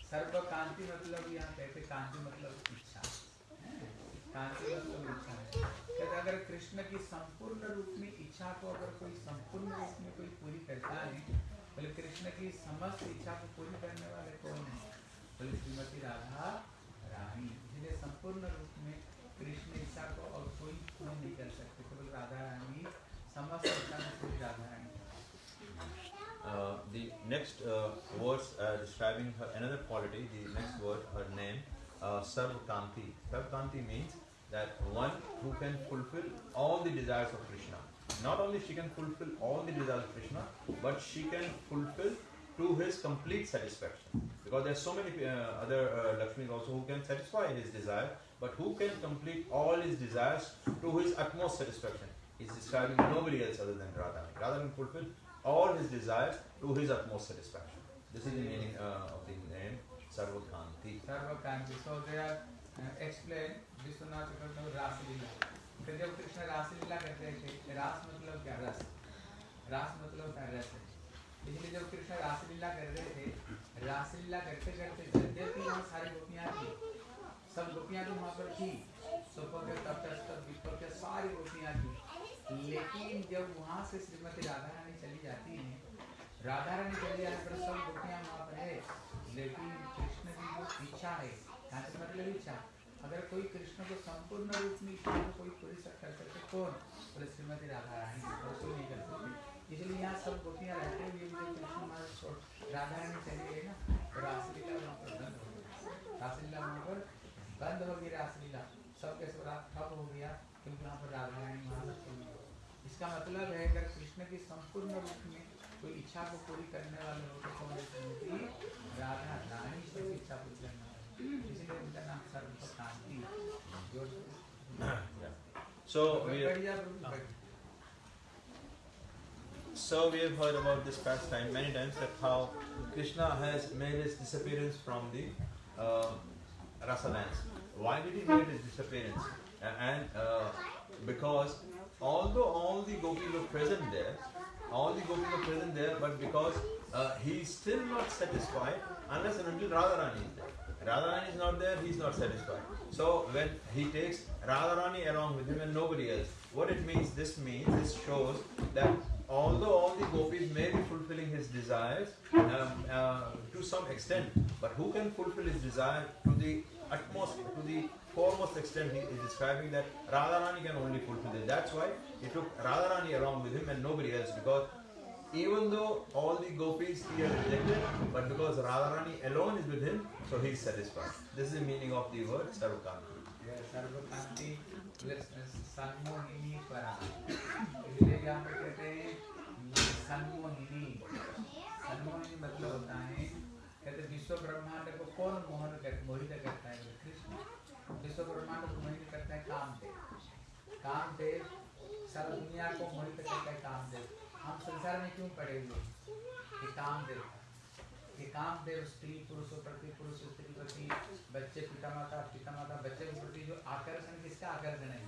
सर्व कांति मतलब यहाँ कहते कांति मतलब इच्छा। कांति मतलब इच्छा है। कहते अगर कृष्ण की संपूर्ण रूप में इच्छा को अगर कोई संपूर्ण रूप में कोई पूरी करता है बोले कृष्ण की समस्त इच्छा को पूरी करने वाले कौन है? बोले श्रीमती राधा रानी इसलिए संपूर्ण
next uh, words uh, describing her another quality, the next word, her name, uh, Sarvakanti. Sarvakanti means that one who can fulfill all the desires of Krishna. Not only she can fulfill all the desires of Krishna, but she can fulfill to his complete satisfaction. Because there are so many uh, other uh, Lakshmis also who can satisfy his desire, but who can complete all his desires to his utmost satisfaction. He's describing nobody else other than Radha. Radha can fulfill all his desires to his utmost satisfaction. This is the meaning uh, of the name Sarvakanti.
Sarvakanti so they are explain Vishwanath Chakravarti Ras Lila तो जब कृष्ण रास करते थे रास मतलब क्या रस रास मतलब क्या रस है? इसलिए जब कृष्ण रास कर रहे थे रास करते करते यद्यपि वहाँ सारी गोपियाँ थी। सब गोपियाँ तो वहाँ पर थी। सुपक तप्त विपक सारी गोपियाँ थी। लेकिन जब वहाँ से श्रीमती राधा जाती हैं। राधा रानी चली जाने पर सब गोपियाँ वहाँ पर है। लेकिन कृष्ण की जो इच्छा है यहाँ से मतलब इच्छा, अगर कोई कृष्ण को संपूर्ण रूप में इच्छा को कोई पूरी सक- कर सकते कौन? बोले, श्रीमती राधा रानी और कोई नहीं कर सकती। इसलिए यहाँ सब गोपियाँ रहते हुए भी कृष्ण छोड़- राधा रानी चली गई ना तो रासलीला वहाँ पर बंद हो गई रासलीला वहाँ पर बंद हो गई रासलीला। सब रात ठप हो गया, क्योंकि वहाँ पर राधा रानी पर इसका मतलब है, अगर कृष्ण की संपूर्ण रूप में कोई इच्छा को पूरी करने वाले हो तो कौन है श्रीमती राधा रानी सबकी इच्छा पूरी करने वाले इसलिए उनका नाम सर्वकांति जो
Yeah. So we have,
बढ़िया प्रभु बढ़िया।
so we have heard about this pastime many times that how Krishna has made his disappearance from the uh, rasa dance. Why did he make his disappearance? A- And uh, because although all the gopis were present there, all the gopis were present there, but because uh, he is still not satisfied unless and until Radharani is there. Radharani is not there, he is not satisfied. So when he takes Radharani along with him and nobody else, what it means, this means, this shows that although all the gopis may be fulfilling his desires um, uh, to some extent, but who can fulfill his desire to the utmost, to the foremost extent, he is describing that Radharani can only fulfill it. That's why he took Radharani along with him and nobody else because even though all the gopis he has rejected, but because Radharani alone is with him, so he is satisfied. This is the meaning of the word Sarvakanti.
हैं सन्मोहिनी सन्मोहिनी मतलब होता है कहते विश्व ब्रह्मांड को कौन मोहन मोहित करता है विश्व ब्रह्मांड को मोहित करता है कामदेव। कामदेव सारा दुनिया को मोहित करता है कामदेव। हम संसार में क्यों पड़े हुए ये कामदेव ये कामदेव स्त्री, पुरुषों प्रति पुरुष, स्त्री प्रति बच्चे पिता माता पिता माता बच्चे के प्रति जो आकर्षण किसका आकर्षण है?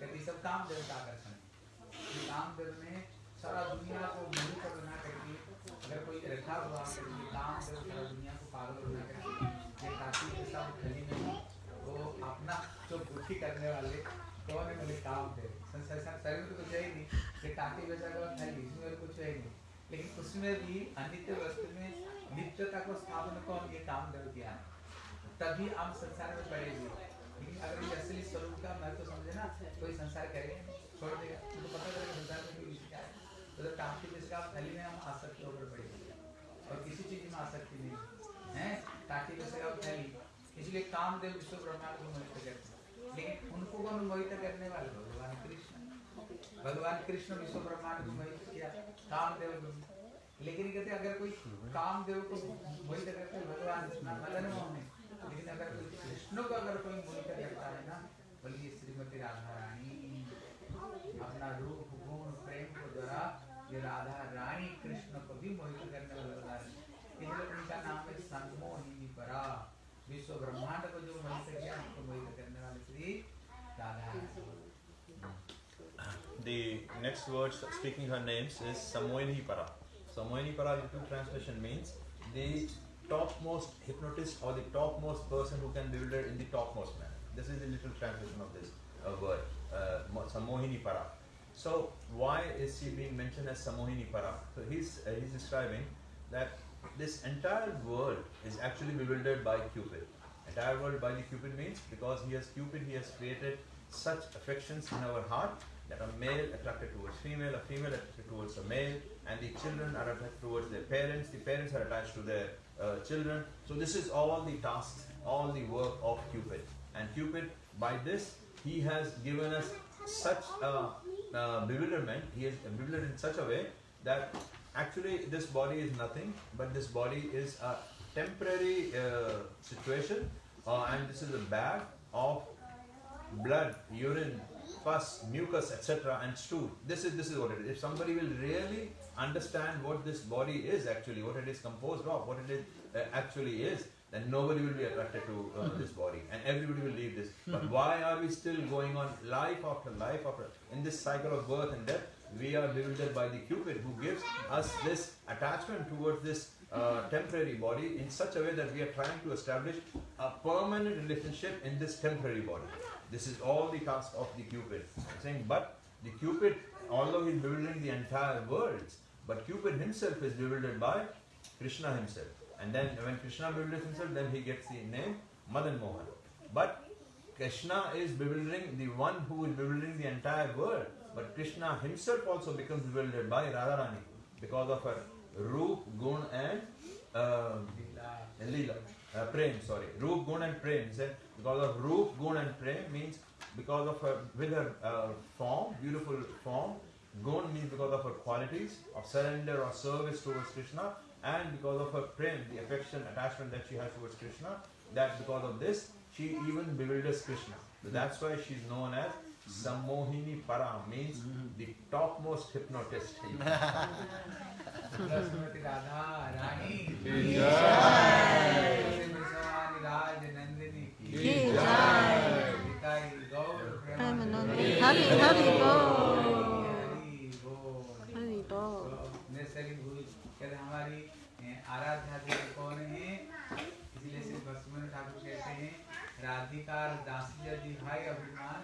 कहती सब कामदेव का आकर्षण है। कामदेव ने सारा दुनिया को मोहित बना करके, अगर कोई रखा हुआ करके कामदेव सारा दुनिया को पागल बना करके, ये काफ़ी के सब खली में वो अपना जो बुद्धि करने वाले कौन है? बोले कामदेव संसार शरीर में तो कुछ है ही नहीं। ये टाकी बेचा हुआ खाली इसमें कुछ है ही नहीं। लेकिन उसमें भी अनित्य वस्तु में नित्यता को स्थापन को हम ये काम कर किया तभी हम संसार में पड़ेंगे लेकिन अगर ये असली स्वरूप का महत्व समझे ना, कोई संसार करेगा छोड़ देगा। उनको पता चलेगा संसार में कोई क्या है। तो जब टापी जिसका थैली में हम आसक्ति होकर पड़ेंगे और किसी चीज़ में आसक्ति नहीं है। ताकि जैसे अब थैली। इसलिए कामदेव विश्व ब्रह्मांड को। लेकिन उनको कौन मोहित करने वाले भगवान कृष्ण। भगवान कृष्ण विश्व ब्रह्मांड को मोहित किया, कामदेव लेकिन कहते अगर कोई कामदेव को मोहित करते भगवान मदन मोहन लेकिन अगर कोई कृष्ण को अगर कोई मोहित करता है ना, बोलिए श्रीमती राधा रानी अपना रूप, गुण, प्रेम को द्वारा ये Radha
next word speaking her names is Sammohini Para. Sammohini Para, two translation means the topmost hypnotist or the topmost person who can bewilder in the topmost manner. This is the literal translation of this uh, word, uh, Samohini Para. So why is she being mentioned as Samohini Para? So he's uh, he's describing that this entire world is actually bewildered by Cupid. Entire world by the Cupid means because he has Cupid, he has created such affections in our heart that a male attracted towards female, a female attracted towards a male, and the children are attracted towards their parents, the parents are attached to their uh, children. So this is all the tasks, all the work of Cupid. And Cupid, by this, he has given us such a uh, bewilderment, he is bewildered in such a way that actually this body is nothing, but this body is a temporary uh, situation, uh, and this is a bag of blood, urine, pus, mucus, etc., and stool. This is this is what it is. If somebody will really understand what this body is actually, what it is composed of, what it is uh, actually is, then nobody will be attracted to uh, this body, and everybody will leave this. But why are we still going on life after life after in this cycle of birth and death? We are bewildered by the Cupid who gives us this attachment towards this uh, temporary body in such a way that we are trying to establish a permanent relationship in this temporary body. This is all the task of the Cupid. Saying, but the Cupid, although he is bewildering the entire world, but Cupid himself is bewildered by Krishna himself. And then when Krishna bewilders himself, then he gets the name Madan Mohan. But Krishna is bewildering the one who is bewildering the entire world. But Krishna himself also becomes bewildered by Radharani because of her Roop, Gun and uh, Leela. Uh, prem, sorry. Roop, Gun and Prem. He said because of Roop, Gun and Prem means because of her, with her uh, form, beautiful form. Gun means because of her qualities of surrender or service towards Krishna and because of her Prem, the affection, attachment that she has towards Krishna, that because of this, she even bewilders Krishna. So that's why she's known as Sammohini Para, means the topmost hypnotist.
Radha Rani.
की जय। हरि हरि
हरि हमारी आराध्या कौन है इसलिए श्री भक्ष्मन ठाकुर कहते हैं राधिका दासी भाई अभिमान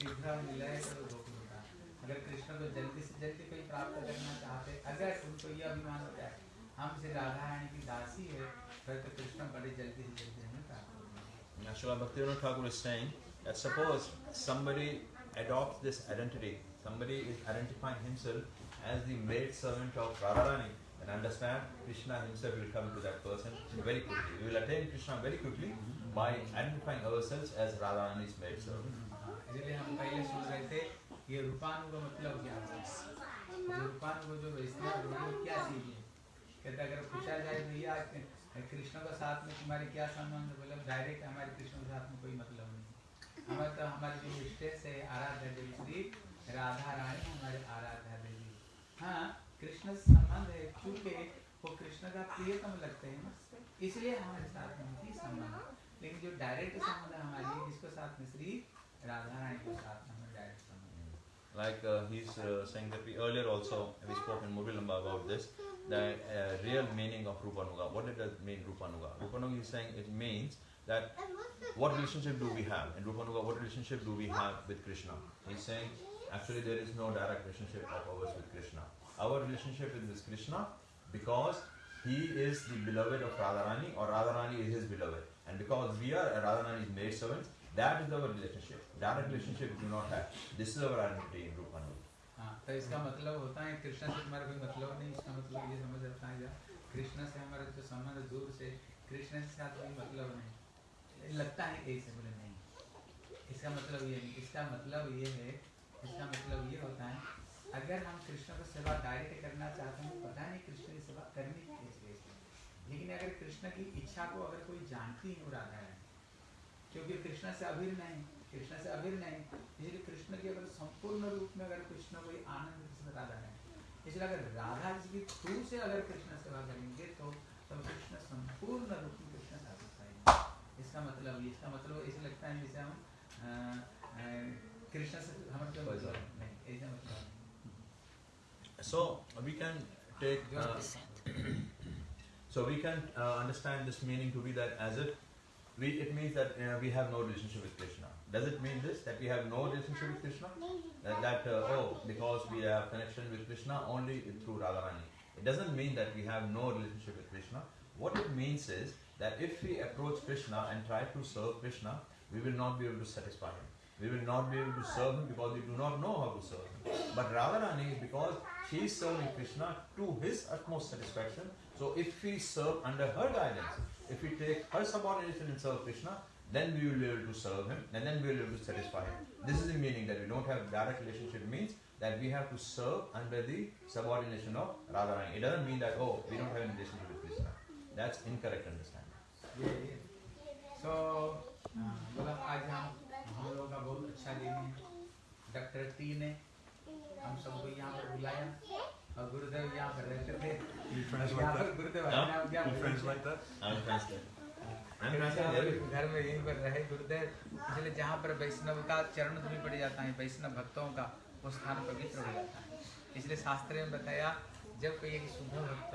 शीघ्र मिले तो गोकुल का अगर कृष्ण को जल्दी से जल्दी कोई प्राप्त करना चाहते अगर उनको ये अभिमान होता है हम श्री राधा रानी की दासी है तो कृष्ण बड़ी जल्दी से जल्दी हमें प्राप्त हो जाएँगे।
Now, Srila Bhaktivinoda Thakur is saying that suppose somebody adopts this identity, somebody is identifying himself as the maid servant of Radharani, and understand Krishna himself will come to that person very quickly. We will attain Krishna very quickly by identifying ourselves as Radharani's maid servant.
हाँ, इसलिए हम पहले सुन रहे थे ये रूपानु का मतलब क्या है रूपानु जो वैष्णव है वो क्या चीज़ है कहते अगर पूछा जाए भैया कृष्ण के साथ में तुम्हारे क्या संबंध बोले डायरेक्ट हमारे कृष्ण के साथ में कोई मतलब नहीं हमारे तो हमारे जो स्टेज है आराध्या देवी श्री राधा रानी हमारे आराध्या देवी। हाँ कृष्ण से संबंध है क्योंकि वो कृष्ण का प्रियतम लगते हैं इसलिए हमारे साथ में उनकी संबंध लेकिन जो डायरेक्ट संबंध है हमारी जिसके साथ में? श्री राधा रानी के साथ में डायरेक्ट संबंध
Like uh, he's uh, saying that we earlier also we spoke in Mobilamba about this, the uh, real meaning of Rupanuga. What did that mean, Rupanuga? Rupanuga is saying it means that what relationship do we have? In Rupanuga, what relationship do we have with Krishna? He's saying actually there is no direct relationship of ours with Krishna. Our relationship is with Krishna because he is the beloved of Radharani or Radharani is his beloved. And because we are Radharani's maid servants, that is our relationship. Direct relationship we do not have. This is our identity in Rupanuga.
हाँ। तो इसका मतलब होता है कृष्ण से तुम्हारा कोई मतलब नहीं, इसका मतलब ये समझ रखा है कृष्ण से हमारा जो संबंध दूर से, कृष्ण के साथ कोई मतलब नहीं। लगता है ऐसे बोले नहीं। इसका मतलब ये नहीं। इसका मतलब ये है, इसका मतलब ये होता है, अगर हम कृष्ण को सेवा डायरेक्ट करना चाहते हैं, पता नहीं कृष्ण की सेवा करनी कैसे लेकिन अगर कृष्ण की इच्छा को अगर कोई जानती है, वो राधा है क्योंकि कृष्ण से अभिन्न है कृष्ण से अभिन्न है इसलिए कृष्ण की अगर संपूर्ण रूप में अगर कृष्ण कोई आनंद कृष्ण राधा है इसलिए अगर राधा जी की थ्रू से अगर कृष्ण सेवा करेंगे तो तब कृष्ण संपूर्ण रूप में कृष्ण साधन पाएँगे इसका मतलब इसका मतलब ऐसे लगता है जैसे हम कृष्ण से हमारे कोई मतलब नहीं ऐसा मतलब नहीं।
So we can take. Uh, so we can uh, understand this meaning to be that as if we, it means that uh, we have no relationship with Krishna. Does it mean this that we have no relationship with Krishna? That, that uh, oh because we have connection with Krishna only through Radharani. It doesn't mean that we have no relationship with Krishna. What it means is that if we approach Krishna and try to serve Krishna, we will not be able to satisfy him. We will not be able to serve him because we do not know how to serve him. But Radharani, because she is serving Krishna to his utmost satisfaction, so if we serve under her guidance, if we take her subordination and serve Krishna, then we will be able to serve him and then we will be able to satisfy him. This is the meaning that we don't have direct relationship means that we have to serve under the subordination of Radharani. It doesn't mean that, oh, we don't have any relationship with Krishna. That's incorrect understanding.
ये ये तो बोला आज हम हम लोगों का बहुत अच्छा दिन है डॉक्टर टी ने हम सबको यहाँ पर बुलाया और गुरुदेव यहाँ पर रहते थे
You translate
यहाँ पर
that?
गुरुदेव
हाँ?
अपने आप यहाँ
You
पर
translate that?
घर में यहीं पर रहे गुरुदेव। इसलिए जहाँ पर वैष्णव का चरण धूलि पड़ जाता है वैष्णव भक्तों का वो स्थान पवित्र हो जाता है। इसलिए शास्त्र में बताया जब कोई एक शुद्ध भक्त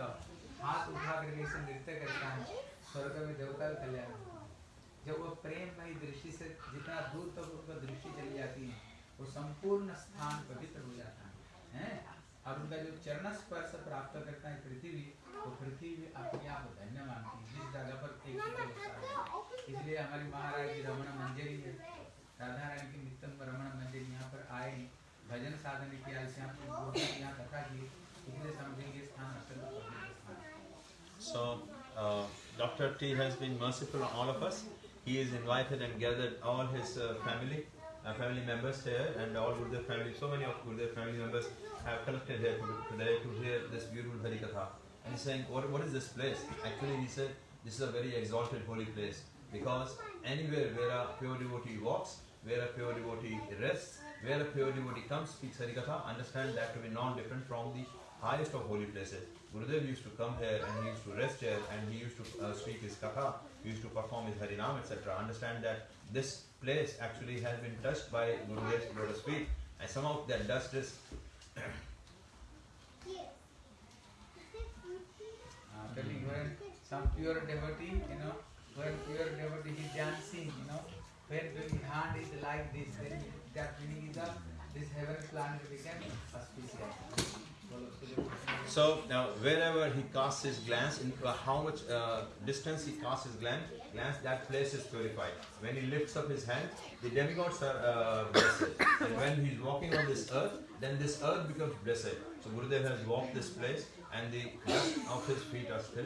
हाथ उठा करके इसे नृत्य करता है स्वर्ग में देवता का कल्याण। है। जब वो प्रेम भई दृष्टि से जितना दूर तक तो उनका दृष्टि चली जाती है वो संपूर्ण स्थान पवित्र हो जाता है। हैं? और उनका जो चरण स्पर्श प्राप्त करता है पृथ्वी वो पृथ्वी अपने आप धन्य मानती है। जिस जगह पर एक है। हमारी महाराज जी रमण मंजरी है राधा रानी की नित्यम रमण मंदिर यहाँ पर आए भजन साधन किया इसलिए समझेंगे स्थान अत्यंत है।
So, uh, Dr. T has been merciful on all of us. He has invited and gathered all his uh, family, uh, family members here, and all Gurudev family. So many of Gurudev family members have collected here to, today to hear this beautiful Harikatha. And he's saying, what, what is this place? Actually, he said, this is a very exalted holy place because anywhere where a pure devotee walks, where a pure devotee rests, where a pure devotee comes, speaks Harikatha, understand that to be non-different from the highest of holy places. Gurudev used to come here and he used to rest here and he used to uh, speak his katha, he used to perform his harinam, etc. Understand that this place actually has been touched by Gurudev's lotus feet and some of that dust is
Uh, telling when some pure devotee, you know, when pure devotee is dancing, you know, when doing hand is like this, then that meaning is that this heaven planet became auspicious.
So now, wherever he casts his glance, in uh, how much uh, distance he casts his glance, glance, that place is purified. When he lifts up his hand, the demigods are uh, blessed. And when he is walking on this earth, then this earth becomes blessed. So Gurudev has walked this place, and the dust of his feet are still.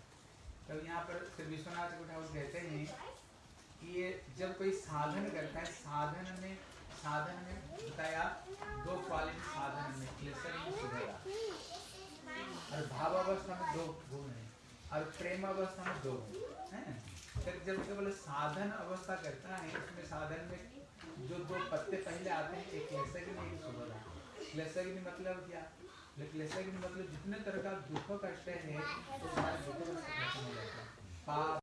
तब यहाँ पर श्री विश्वनाथ ठाकुर कहते हैं कि ये जब कोई साधन करता है, साधन में साधन में बताया, दो क्वालिटी साधन में, क्लेशर सुधरा। और भाव अवस्था में दो गुण है, और प्रेम अवस्था में दो गुण है फिर जब केवल साधन अवस्था करता है, उसमें साधन में जो दो पत्ते पहले आते हैं, एक क्लेशर की नहीं सुभदा क्लेशर की मतलब क्या? लेकिन मतलब जितने तरह का दुख कष्ट है तो सारे दुखों का